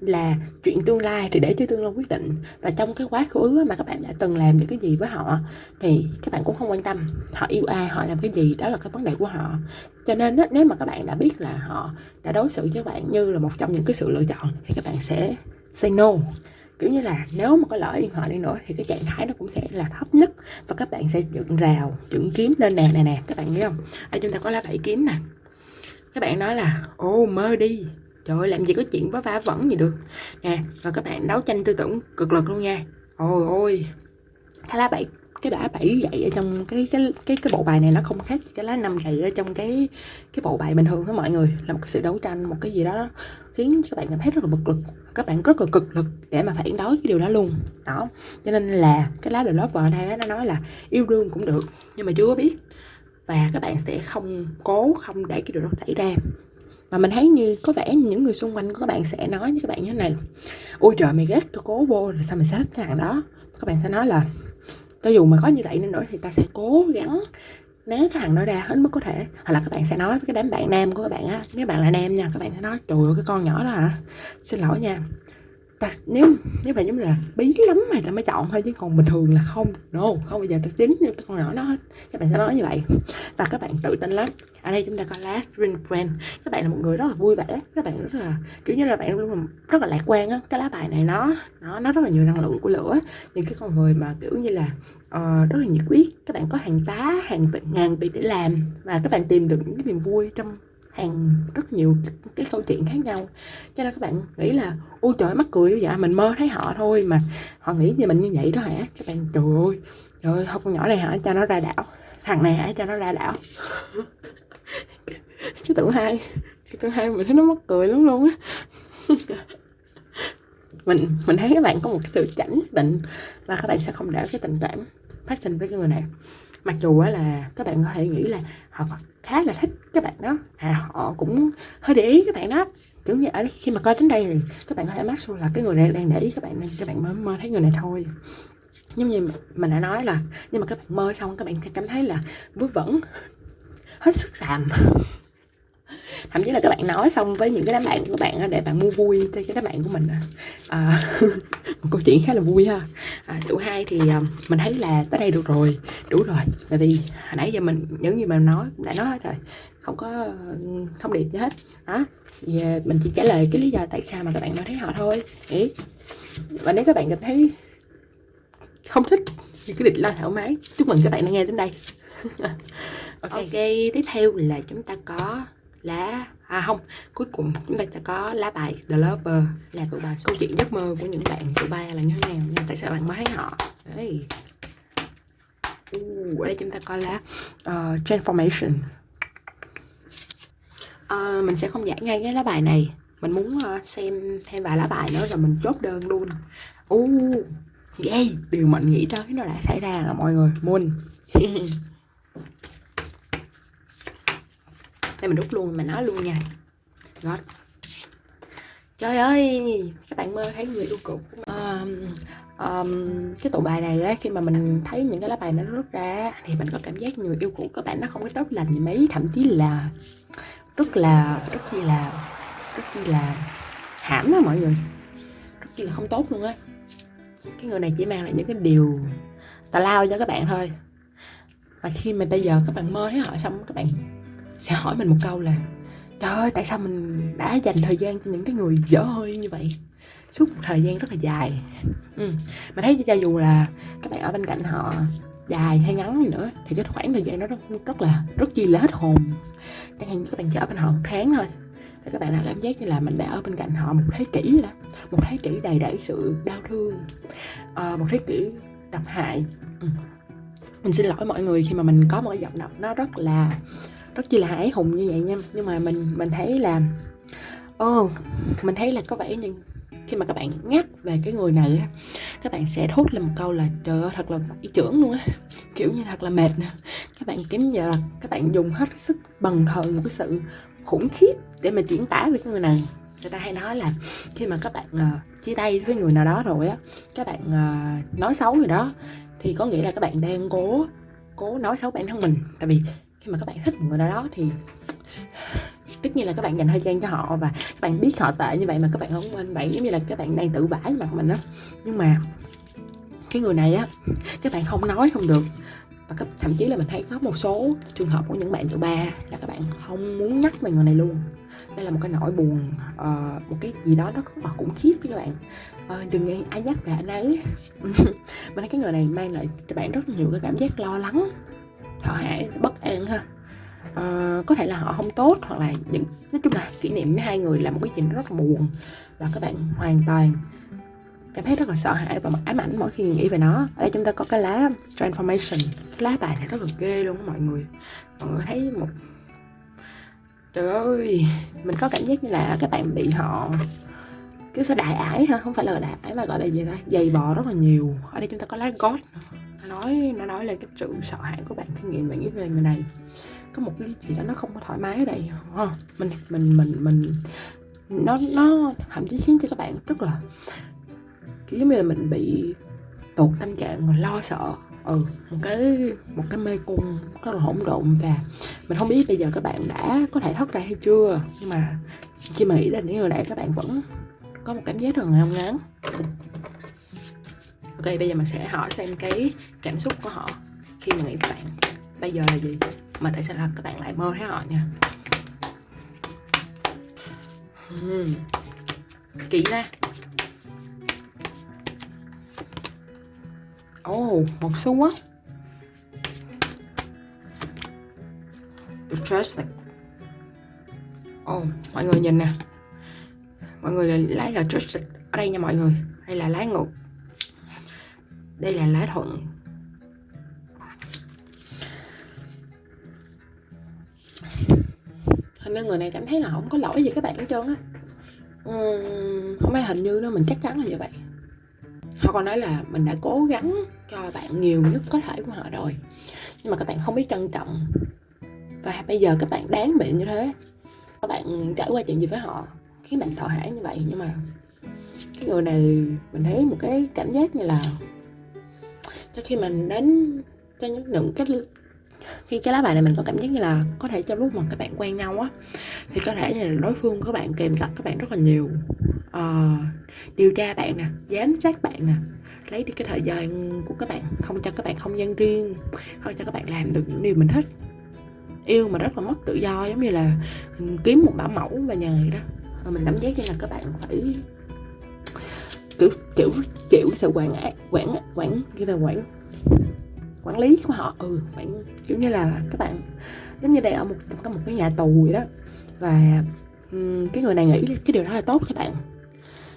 là chuyện tương lai thì để cho tương lai quyết định. Và trong cái quá khứ mà các bạn đã từng làm những cái gì với họ thì các bạn cũng không quan tâm họ yêu ai họ làm cái gì đó là cái vấn đề của họ. Cho nên á, nếu mà các bạn đã biết là họ đã đối xử với bạn như là một trong những cái sự lựa chọn thì các bạn sẽ say no kiểu như là nếu mà có lỡ điện thoại đi nữa thì cái trạng thái nó cũng sẽ là thấp nhất và các bạn sẽ dựng rào dựng kiếm lên nè nè nè. Các bạn biết không? Ở chúng ta có lá bảy kiếm nè. Các bạn nói là ô mơ đi. Trời ơi, làm gì có chuyện với vả vẫn gì được. Nè, và các bạn đấu tranh tư tưởng cực lực luôn nha. Ôi ôi. Cái lá bảy cái lá bảy dậy ở trong cái cái cái cái bộ bài này nó không khác cái lá năm dậy ở trong cái cái bộ bài bình thường với mọi người. Là một cái sự đấu tranh, một cái gì đó khiến các bạn cảm thấy rất là bực lực. Các bạn rất là cực lực để mà phản đối cái điều đó luôn. Đó. Cho nên là cái lá The Lover ở đây nó nói là yêu đương cũng được, nhưng mà chưa có biết. Và các bạn sẽ không cố, không để cái điều đó xảy ra. Mà mình thấy như, có vẻ những người xung quanh của các bạn sẽ nói với các bạn như thế này. Ôi trời, mày ghét tôi cố vô là sao mày sẽ thích cái thằng đó? Các bạn sẽ nói là cho dù mà có như vậy nên nữa thì ta sẽ cố gắng né cái thằng đó ra hết mức có thể. Hoặc là các bạn sẽ nói với cái đám bạn nam của các bạn á. Nếu bạn là nam nha, các bạn sẽ nói, trời ơi, cái con nhỏ đó hả? Xin lỗi nha ta nếu nếu bạn giống như là bí lắm mày ta mới chọn thôi chứ còn bình thường là không. No không bao giờ ta tính như con nhỏ đó hết. Các bạn sẽ nói như vậy. Và các bạn tự tin lắm. Ở đây chúng ta có last green friend. Các bạn là một người rất là vui vẻ các bạn rất là kiểu như là bạn luôn rất là lạc quan á. Cái lá bài này nó nó nó rất là nhiều năng lượng của lửa. Những cái con người mà kiểu như là uh, rất là nhiệt huyết. Các bạn có hàng tá hàng ngàn việc để làm. Và các bạn tìm được những cái niềm vui trong hàng rất nhiều cái câu chuyện khác nhau. Cho nên các bạn nghĩ là, ôi, trời mắc cười vậy, mình mơ thấy họ thôi mà họ nghĩ về mình như vậy đó hả? Các bạn, trời ơi trời ơi, không con nhỏ này hả? Cho nó ra đảo. Thằng này hả? Cho nó ra đảo. Cái tưởng hai, cái tưởng hai mình thấy nó mắc cười lắm luôn á. Mình mình thấy các bạn có một cái sự chảnh nhất định và các bạn sẽ không để cái tình cảm phát sinh với cái người này. Mặc dù là các bạn có thể nghĩ là họ khá là thích các bạn đó. À, họ cũng hơi để ý các bạn đó. Kiểu như ở khi mà coi đến đây thì các bạn có thể mắc là cái người này đang để ý các bạn nên các bạn mới mơ thấy người này thôi. Giống như mình đã nói là nhưng mà các bạn mơ xong các bạn cảm thấy là vớ vẩn hết sức xàm thậm chí là các bạn nói xong với những cái đám bạn của các bạn để bạn mua vui cho cái đám bạn của mình à, một câu chuyện khá là vui ha. À, tụ hai thì à, mình thấy là tới đây được rồi đủ rồi. Tại vì hồi nãy giờ mình những gì mình nói đã nói hết rồi. Không có thông điệp gì hết. Đó về mình chỉ trả lời cái lý do tại sao mà các bạn nói thấy họ thôi. Ý. và nếu các bạn cảm thấy không thích thì cứ định lo thoải mái. Chúc mừng các bạn đã nghe đến đây. Okay. ok. tiếp theo là chúng ta có lá. À không. Cuối cùng chúng ta sẽ có lá bài The Lover là tụ bài câu chuyện giấc mơ của những bạn tụ ba là như thế nào nha. Tại sao bạn mới thấy họ? Đấy. Uh, ở đây chúng ta có lá uh, Transformation. Uh, mình sẽ không giải ngay cái lá bài này. Mình muốn uh, xem thêm vài lá bài nữa rồi mình chốt đơn luôn. Uh, yeah điều mình nghĩ tới nó đã xảy ra là mọi người. Moon. đây mình rút luôn mình nói luôn nha. God trời ơi các bạn mơ thấy người yêu cũ um, um, cái tụ bài này ấy, khi mà mình thấy những cái lá bài nó rút ra thì mình có cảm giác người yêu cũ các bạn nó không có tốt lành gì mấy. Thậm chí là rất là rất chi là rất chi là hãm đó mọi người. Rất chi là không tốt luôn á. Cái người này chỉ mang lại những cái điều tào lao cho các bạn thôi. Mà khi mà bây giờ các bạn mơ thấy họ xong các bạn sẽ hỏi mình một câu là trời ơi tại sao mình đã dành thời gian cho những cái người dở hơi như vậy suốt một thời gian rất là dài ừ. mà thấy cho dù là các bạn ở bên cạnh họ dài hay ngắn gì nữa thì cái khoảng thời gian đó rất, rất là rất chi là hết hồn chẳng hạn như các bạn chở bên họ một tháng thôi thì các bạn đã cảm giác như là mình đã ở bên cạnh họ một thế kỷ rồi, đó một thế kỷ đầy đẩy sự đau thương à, một thế kỷ độc hại ừ. mình xin lỗi mọi người khi mà mình có một cái giọng đọc nó rất là rất chi là hãi hùng như vậy nha. Nhưng mà mình mình thấy là ô oh, mình thấy là có vẻ như khi mà các bạn nhắc về cái người này á các bạn sẽ thốt lên một câu là trời ơi thật là ý trưởng luôn á. Kiểu như thật là mệt nè. Các bạn kiếm giờ là các bạn dùng hết sức bần thần một cái sự khủng khiếp để mà diễn tả về cái người này. Người ta hay nói là khi mà các bạn uh, chia tay với người nào đó rồi á các bạn uh, nói xấu người đó thì có nghĩa là các bạn đang cố cố nói xấu bản thân mình. Tại vì khi mà các bạn thích một người nào đó thì tất nhiên là các bạn dành thời gian cho họ và các bạn biết họ tệ như vậy mà các bạn không quên vậy. Giống như là các bạn đang tự vả mặt mình á. Nhưng mà cái người này á các bạn không nói không được. Và các, thậm chí là mình thấy có một số trường hợp của những bạn tự ba là các bạn không muốn nhắc về người này luôn. Đây là một cái nỗi buồn uh, một cái gì đó nó rất là khủng khiếp với các bạn. Uh, đừng nghe ai nhắc về anh ấy. Mình thấy cái người này mang lại cho bạn rất nhiều cái cảm giác lo lắng họ hãi bất an ha. À, có thể là họ không tốt hoặc là những nói chung là kỷ niệm với hai người là một cái gì rất là buồn và các bạn hoàn toàn cảm thấy rất là sợ hãi và ám ảnh mỗi khi nghĩ về nó. Ở đây chúng ta có cái lá transformation. Cái lá bài này rất là ghê luôn đó mọi người. Mọi người thấy một trời ơi mình có cảm giác như là các bạn bị họ cứ phải đại ải ha không phải là đại ải mà gọi là gì ta? Dày bò rất là nhiều. Ở đây chúng ta có lá gót nói, nó nói lên cái sự sợ hãi của bạn khi nghĩ bạn nghĩ về người này. Có một cái gì đó nó không có thoải mái ở đây, ha. Mình mình mình mình, nó nó thậm chí khiến cho các bạn rất là, kiểu như là mình bị tụt tâm trạng và lo sợ. Ừ một cái một cái mê cung rất là hỗn độn và mình không biết bây giờ các bạn đã có thể thoát ra hay chưa. Nhưng mà khi mà nghĩ đến những người này, các bạn vẫn có một cảm giác rất là ngao ngán ok bây giờ mình sẽ hỏi xem cái cảm xúc của họ khi mà nghĩ về bạn. Bây giờ là gì? Mà tại sao là các bạn lại mơ thấy họ nha? Hmm. kỹ ra Ồ, oh, một xu á. Interesting. Ồ, oh, mọi người nhìn nè. Mọi người lấy là trust Ở đây nha mọi người. Đây là lái ngược. Đây là lá thuận. Hình như người này cảm thấy là không có lỗi gì các bạn hết trơn á. Uhm, Không phải hình như nữa, mình chắc chắn là như vậy. Họ còn nói là mình đã cố gắng cho bạn nhiều nhất có thể của họ rồi. Nhưng mà các bạn không biết trân trọng. Và bây giờ các bạn đáng bị như thế. Các bạn trải qua chuyện gì với họ khiến bạn thọ hãi như vậy. Nhưng mà cái người này mình thấy một cái cảm giác như là cho khi mình đến cho những những cái khi cái lá bài này mình có cảm giác như là có thể trong lúc mà các bạn quen nhau á thì có thể là đối phương của bạn kèm cặp các bạn rất là nhiều. Uh, điều tra bạn nè giám sát bạn nè lấy đi cái thời gian của các bạn không cho các bạn không gian riêng không cho các bạn làm được những điều mình thích. Yêu mà rất là mất tự do giống như là ừ, kiếm một bảo mẫu và nhờ vậy đó. Mình cảm giác như là các bạn phải kiểu kiểu chịu sự quản ác quản quản cái là quản quản lý của họ. Ừ quản kiểu như là các bạn, giống như đây ở một, có một cái nhà tù vậy đó. Và cái người này nghĩ cái điều đó là tốt các bạn.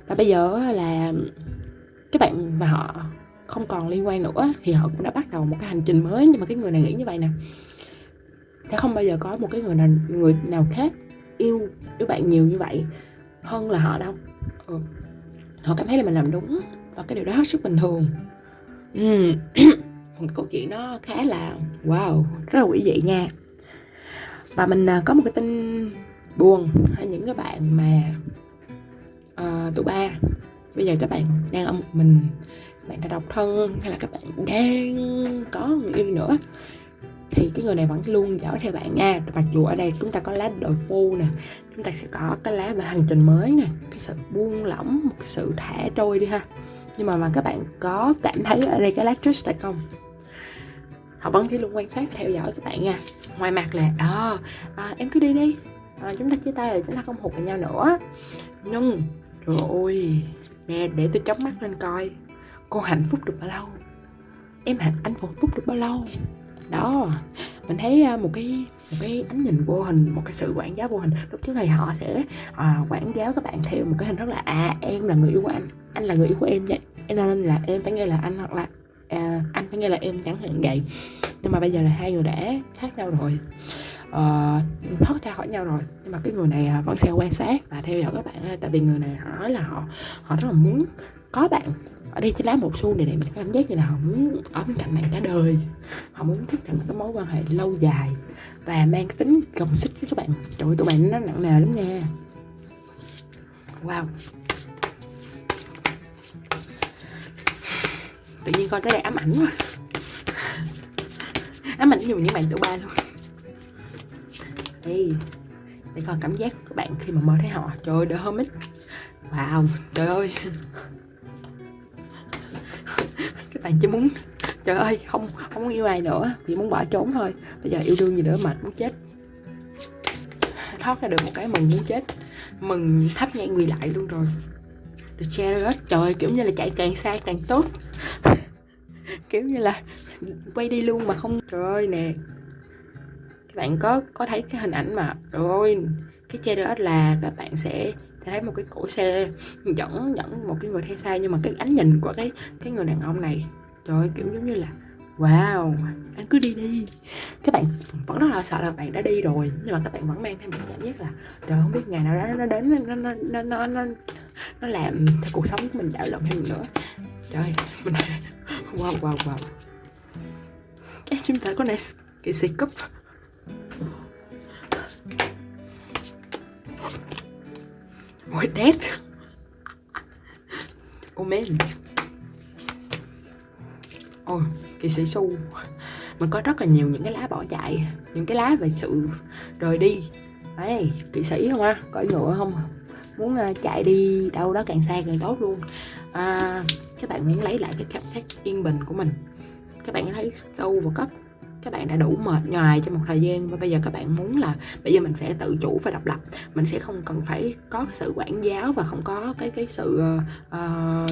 Và bây giờ là các bạn và họ không còn liên quan nữa, thì họ cũng đã bắt đầu một cái hành trình mới. Nhưng mà cái người này nghĩ như vậy nè. Sẽ không bao giờ có một cái người nào người nào khác yêu yêu bạn nhiều như vậy hơn là họ đâu. Ừ họ cảm thấy là mình làm đúng và cái điều đó hết sức bình thường. Một câu chuyện nó khá là wow rất là quỷ dị nha. Và mình à, có một cái tin buồn hay những cái bạn mà uh, tụi ba bây giờ các bạn đang ở một mình bạn đã độc thân hay là các bạn đang có người yêu nữa thì cái người này vẫn luôn dõi theo bạn nha. Mặc dù ở đây chúng ta có lá đội phu nè chúng ta sẽ có cái lá về hành trình mới nè cái sự buông lỏng một cái sự thả trôi đi ha. Nhưng mà mà các bạn có cảm thấy ở đây cái lá trust tại không? Họ vẫn chỉ luôn quan sát và theo dõi các bạn nha. Ngoài mặt là à, à, em cứ đi đi. À, chúng ta chia tay rồi chúng ta không hụt vào nhau nữa. Nhưng trời ơi nè để tôi chớp mắt lên coi. Cô hạnh phúc được bao lâu? Em hạnh anh hạnh phúc được bao lâu? Đó. Mình thấy à, một cái một cái ánh nhìn vô hình một cái sự quản giáo vô hình. Lúc trước này họ sẽ à, quản giáo các bạn theo một cái hình rất là à em là người yêu của anh anh là người yêu của em vậy nên là em phải nghe là anh hoặc là à, anh phải nghe là em chẳng hạn vậy. Nhưng mà bây giờ là hai người đã khác nhau rồi. Uh, thoát ra khỏi nhau rồi. Nhưng mà cái người này à, vẫn sẽ quan sát và theo dõi các bạn. Tại vì người này họ nói là họ họ rất là muốn có bạn ở đây cái lá một xu này để mình cảm giác như là họ muốn ở bên cạnh bạn cả đời. Họ muốn thiết lập một cái mối quan hệ lâu dài và mang cái tính gồng xích với các bạn. Trời ơi, tụi bạn nó nặng nề lắm nha. Wow. Tự nhiên coi tới đây ám ảnh quá. Ám ảnh nhiều những bạn tụi ba luôn. Đây để coi cảm giác của các bạn khi mà mơ thấy họ. Trời ơi, đỡ hơn ít wow, trời ơi. các bạn chỉ muốn trời ơi, không không muốn yêu ai nữa. Chỉ muốn bỏ trốn thôi. Bây giờ yêu đương gì nữa mệt muốn chết. Thoát ra được một cái mừng muốn chết. Mừng thắp nhang quỳ lại luôn rồi. Chia hết. Trời kiểu như là chạy càng xa càng tốt. Kiểu như là quay đi luôn mà không trời ơi, nè. Các bạn có có thấy cái hình ảnh mà rồi cái Chariot là các bạn sẽ thấy một cái cổ xe dẫn dẫn một cái người theo xe nhưng mà cái ánh nhìn của cái cái người đàn ông này trời ơi, kiểu giống như là wow anh cứ đi đi. Các bạn vẫn rất là sợ là bạn đã đi rồi nhưng mà các bạn vẫn mang thêm một cảm giác là trời không biết ngày nào đó nó đến nó nó nó nó nó, nó làm cho cuộc sống của mình đảo lộn thêm nữa. Trời mình wow wow wow. Cái chúng ta có này cái sĩ cúp Ôi dead Oh man Ôi kỳ sĩ su. Mình có rất là nhiều những cái lá bỏ chạy Những cái lá về sự rời đi. Đấy, kỵ sĩ không á? Cõi ngựa không? Muốn ờ, chạy đi đâu đó càng xa càng tốt luôn. À, Các bạn muốn lấy lại cái cảm giác yên bình của mình. Các bạn thấy sâu và cất các bạn đã đủ mệt nhoài trong một thời gian và bây giờ các bạn muốn là bây giờ mình sẽ tự chủ và độc lập. Mình sẽ không cần phải có sự quản giáo và không có cái cái sự uh,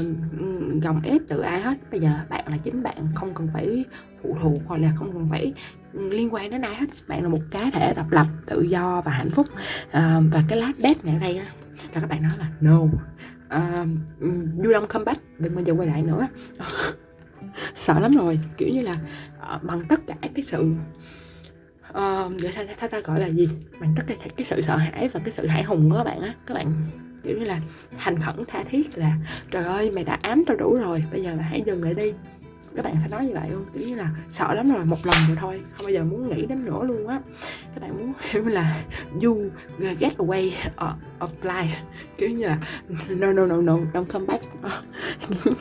gồng ép từ ai hết. Bây giờ bạn là chính bạn không cần phải phụ thuộc hoặc là không cần phải ừ, liên quan đến ai hết. Bạn là một cá thể độc lập tự do và hạnh phúc. Uh, và cái lát đét ngày đây là các bạn nói là no. Ừ, uh, you don't come back đừng bao giờ quay lại nữa sợ lắm rồi kiểu như là uh, bằng tất cả cái sự uh, ta, ta, ta gọi là gì? Bằng tất cả cái sự sợ hãi và cái sự hãi hùng của các bạn á. Các bạn kiểu như là thành khẩn tha thiết là trời ơi mày đã ám tao đủ rồi bây giờ là hãy dừng lại đi các bạn phải nói như vậy luôn kiểu như là sợ lắm rồi một lần rồi thôi không bao giờ muốn nghĩ đến nữa luôn á. Các bạn muốn kiểu là you get away or, apply kiểu như là no no no no don't come back.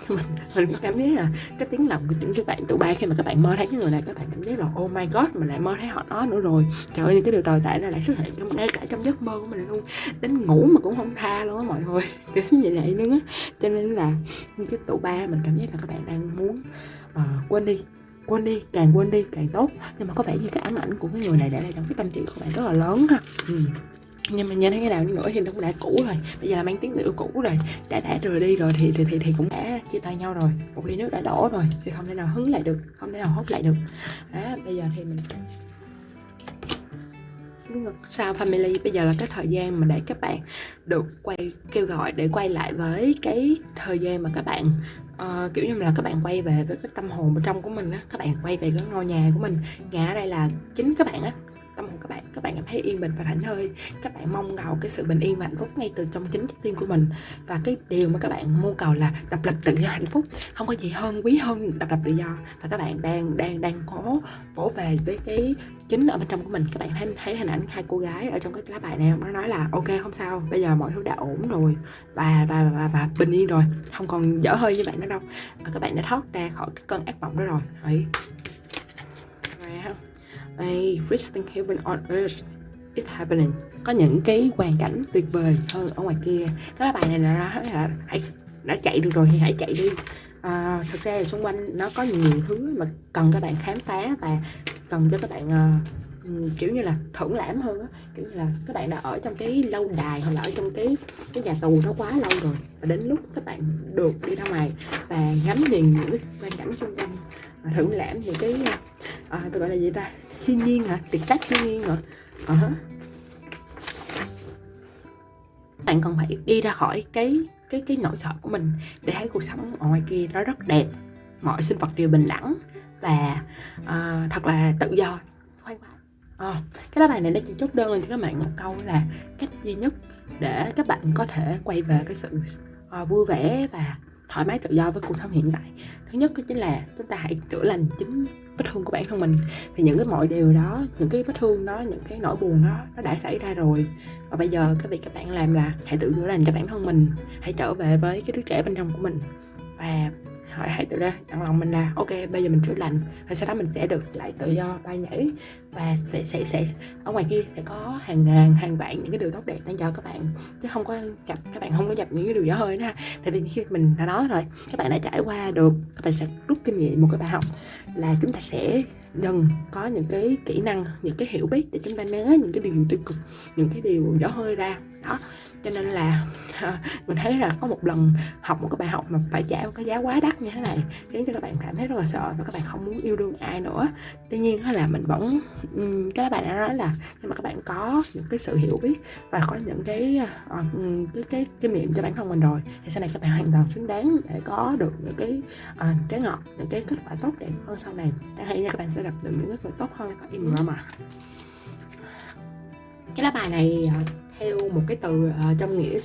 Mình mình có cảm thấy là cái tiếng lòng của những các bạn tụi ba khi mà các bạn mơ thấy cái người này các bạn cảm thấy là oh my god mình lại mơ thấy họ nó nữa rồi. Trời ơi những cái điều tồi tệ này lại xuất hiện trong ngay cả trong giấc mơ của mình luôn. Đến ngủ mà cũng không tha luôn á mọi người kiểu như vậy luôn á. Cho nên là những cái tụ ba mình cảm giác là các bạn đang muốn à, quên đi quên đi càng quên đi càng tốt. Nhưng mà có vẻ như cái ám ảnh của cái người này để lại trong cái tâm trí của bạn rất là lớn ha. Ừ. nhưng mà nhìn thấy cái nào nữa thì nó cũng đã cũ rồi. Bây giờ là mang tiếng người yêu cũ rồi. Đã đã rời đi rồi thì thì thì, thì cũng đã chia tay nhau rồi. Một ly nước đã đổ rồi thì không thể nào hứng lại được không thể nào hốt lại được. Đó bây giờ thì mình sao family bây giờ là cái thời gian mà để các bạn được quay kêu gọi để quay lại với cái thời gian mà các bạn uh, kiểu như là các bạn quay về với cái tâm hồn bên trong của mình á các bạn quay về cái ngôi nhà của mình. Nhà ở đây là chính các bạn á tâm hồn các bạn. Các bạn cảm thấy yên bình và thảnh thơi. Các bạn mong cầu cái sự bình yên và hạnh phúc ngay từ trong chính trái tim của mình. Và cái điều mà các bạn mong cầu là độc lập tự do hạnh phúc. Không có gì hơn quý hơn độc lập tự do. Và các bạn đang đang đang có vỗ về với cái chính ở bên trong của mình. Các bạn thấy thấy hình ảnh hai cô gái ở trong cái lá bài này nó nói là ok không sao. Bây giờ mọi thứ đã ổn rồi. Và và và, và bình yên rồi. Không còn dở hơi như bạn nữa đâu. Và các bạn đã thoát ra khỏi cái cơn ác mộng đó rồi. Đấy đây Christian Heaven on Earth. It's happening. Có những cái hoàn cảnh tuyệt vời hơn ở ngoài kia. Cái lá bài này là, là hãy đã chạy được rồi thì hãy chạy đi. À, Thực ra là xung quanh nó có nhiều thứ mà cần các bạn khám phá và cần cho các bạn uh, kiểu như là thưởng lãm hơn á. Kiểu như là các bạn đã ở trong cái lâu đài hoặc là ở trong cái cái nhà tù nó quá lâu rồi và đến lúc các bạn được đi ra ngoài và ngắm nhìn những cái quan cảnh xung quanh và thưởng lãm những cái à, tôi gọi là gì ta? Thiên nhiên hả? Tiệc tác thiên nhiên hả uh -huh. bạn còn phải đi ra khỏi cái cái cái nỗi sợ của mình để thấy cuộc sống ở ngoài kia nó rất đẹp. Mọi sinh vật đều bình đẳng và uh, thật là tự do. Khoan khoái à, cái lá bài này nó chỉ chốt đơn lên cho các bạn một câu là cách duy nhất để các bạn có thể quay về cái sự uh, vui vẻ và thoải mái tự do với cuộc sống hiện tại. Thứ nhất đó chính là chúng ta hãy chữa lành chính vết thương của bản thân mình. Thì những cái mọi điều đó, những cái vết thương đó, những cái nỗi buồn đó, nó đã xảy ra rồi. Và bây giờ cái việc các bạn làm là hãy tự chữa lành cho bản thân mình, hãy trở về với cái đứa trẻ bên trong của mình. Và hỏi hãy tự ra dặn lòng mình là ok, bây giờ mình chữa lành. Và sau đó mình sẽ được lại tự do bay nhảy. Và sẽ sẽ sẽ, ở ngoài kia sẽ có hàng ngàn hàng vạn những cái điều tốt đẹp đang chờ các bạn. Chứ không có gặp, các bạn không có gặp những cái điều dở hơi nữa ha. Tại vì khi mình đã nói rồi, các bạn đã trải qua được, các bạn sẽ rút kinh nghiệm một cái bài học là chúng ta sẽ dần có những cái kỹ năng, những cái hiểu biết để chúng ta né những cái điều tiêu cực, những cái điều dở hơi ra. Đó cho nên là mình thấy là có một lần học một cái bài học mà phải trả một cái giá quá đắt như thế này khiến cho các bạn cảm thấy rất là sợ và các bạn không muốn yêu đương ai nữa. Tuy nhiên là mình vẫn cái bạn đã nói là nhưng mà các bạn có những cái sự hiểu biết và có những cái ờ, cái, cái kinh nghiệm cho bản thân mình rồi thì sau này các bạn hoàn toàn xứng đáng để có được những cái ờ, uh, trái ngọt những cái kết quả tốt đẹp hơn sau này. Chẳng hạn như các bạn sẽ gặp được những cái người tốt hơn có im mà cái lá bài này uh, theo một cái từ uh, trong nghĩa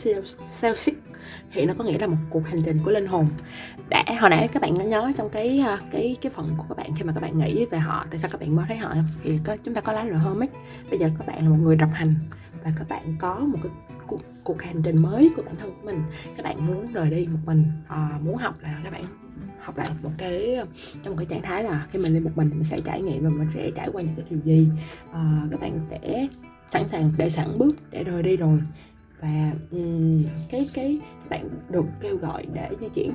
Celtic thì nó có nghĩa là một cuộc hành trình của linh hồn. Đã hồi nãy các bạn có nhớ trong cái uh, cái cái phần của các bạn khi mà các bạn nghĩ về họ tại sao các bạn mới thấy họ thì có, chúng ta có lá rồi hermit bây giờ các bạn là một người độc hành và các bạn có một cái cuộc, cuộc hành trình mới của bản thân của mình. Các bạn muốn rời đi một mình uh, muốn học là các bạn học lại một cái trong một cái trạng thái là khi mình đi một mình mình sẽ trải nghiệm và mình sẽ trải qua những cái điều gì. Uh, các bạn sẽ sẵn sàng để sẵn bước để rời đi rồi. Và um, cái cái các bạn được kêu gọi để di chuyển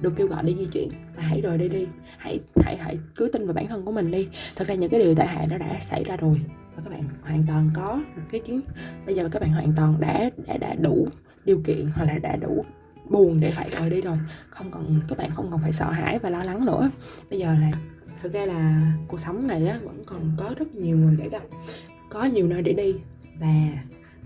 được kêu gọi để di chuyển và hãy rời đi đi. Hãy hãy hãy cứ tin vào bản thân của mình đi. Thật ra những cái điều tệ hại nó đã xảy ra rồi và các bạn hoàn toàn có cái chuyến bây giờ các bạn hoàn toàn đã đã đã đủ điều kiện hoặc là đã đủ buồn để phải rời đi rồi. Không còn các bạn không còn phải sợ hãi và lo lắng nữa. Bây giờ là thực ra là cuộc sống này á, vẫn còn có rất nhiều người để gặp có nhiều nơi để đi. Và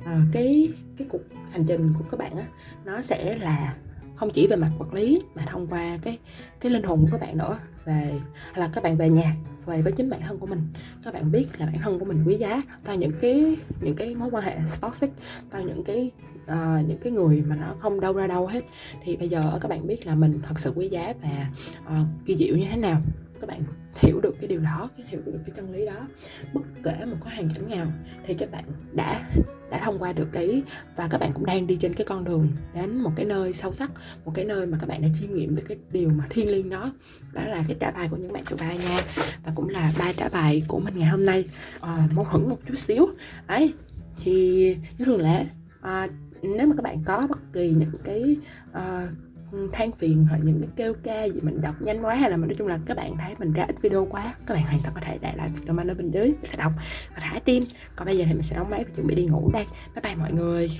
uh, cái cái cuộc hành trình của các bạn á nó sẽ là không chỉ về mặt vật lý mà thông qua cái cái linh hồn của các bạn nữa. Về là các bạn về nhà về với chính bản thân của mình. Các bạn biết là bản thân của mình quý giá. Tại những cái những cái mối quan hệ toxic tại những cái uh, những cái người mà nó không đâu ra đâu hết. Thì bây giờ các bạn biết là mình thật sự quý giá và uh, kỳ diệu như thế nào. Các bạn hiểu được cái điều đó hiểu được cái chân lý đó. Bất kể một cái hoàn cảnh nào thì các bạn đã đã thông qua được cái và các bạn cũng đang đi trên cái con đường đến một cái nơi sâu sắc một cái nơi mà các bạn đã chiêm nghiệm được cái điều mà thiêng liêng đó. Đó là cái trả bài của những bạn chủ bài nha và cũng là ba trả bài của mình ngày hôm nay. À, mâu thuẫn một chút xíu. Ấy thì như thường lệ à, nếu mà các bạn có bất kỳ những cái uh, than phiền hoặc những cái kêu ca gì mình đọc nhanh quá hay là mình nói chung là các bạn thấy mình ra ít video quá, các bạn hoàn toàn có thể để lại comment ở bên dưới để đọc và thả tim. Còn bây giờ thì mình sẽ đóng máy và chuẩn bị đi ngủ đây. Bye bye mọi người.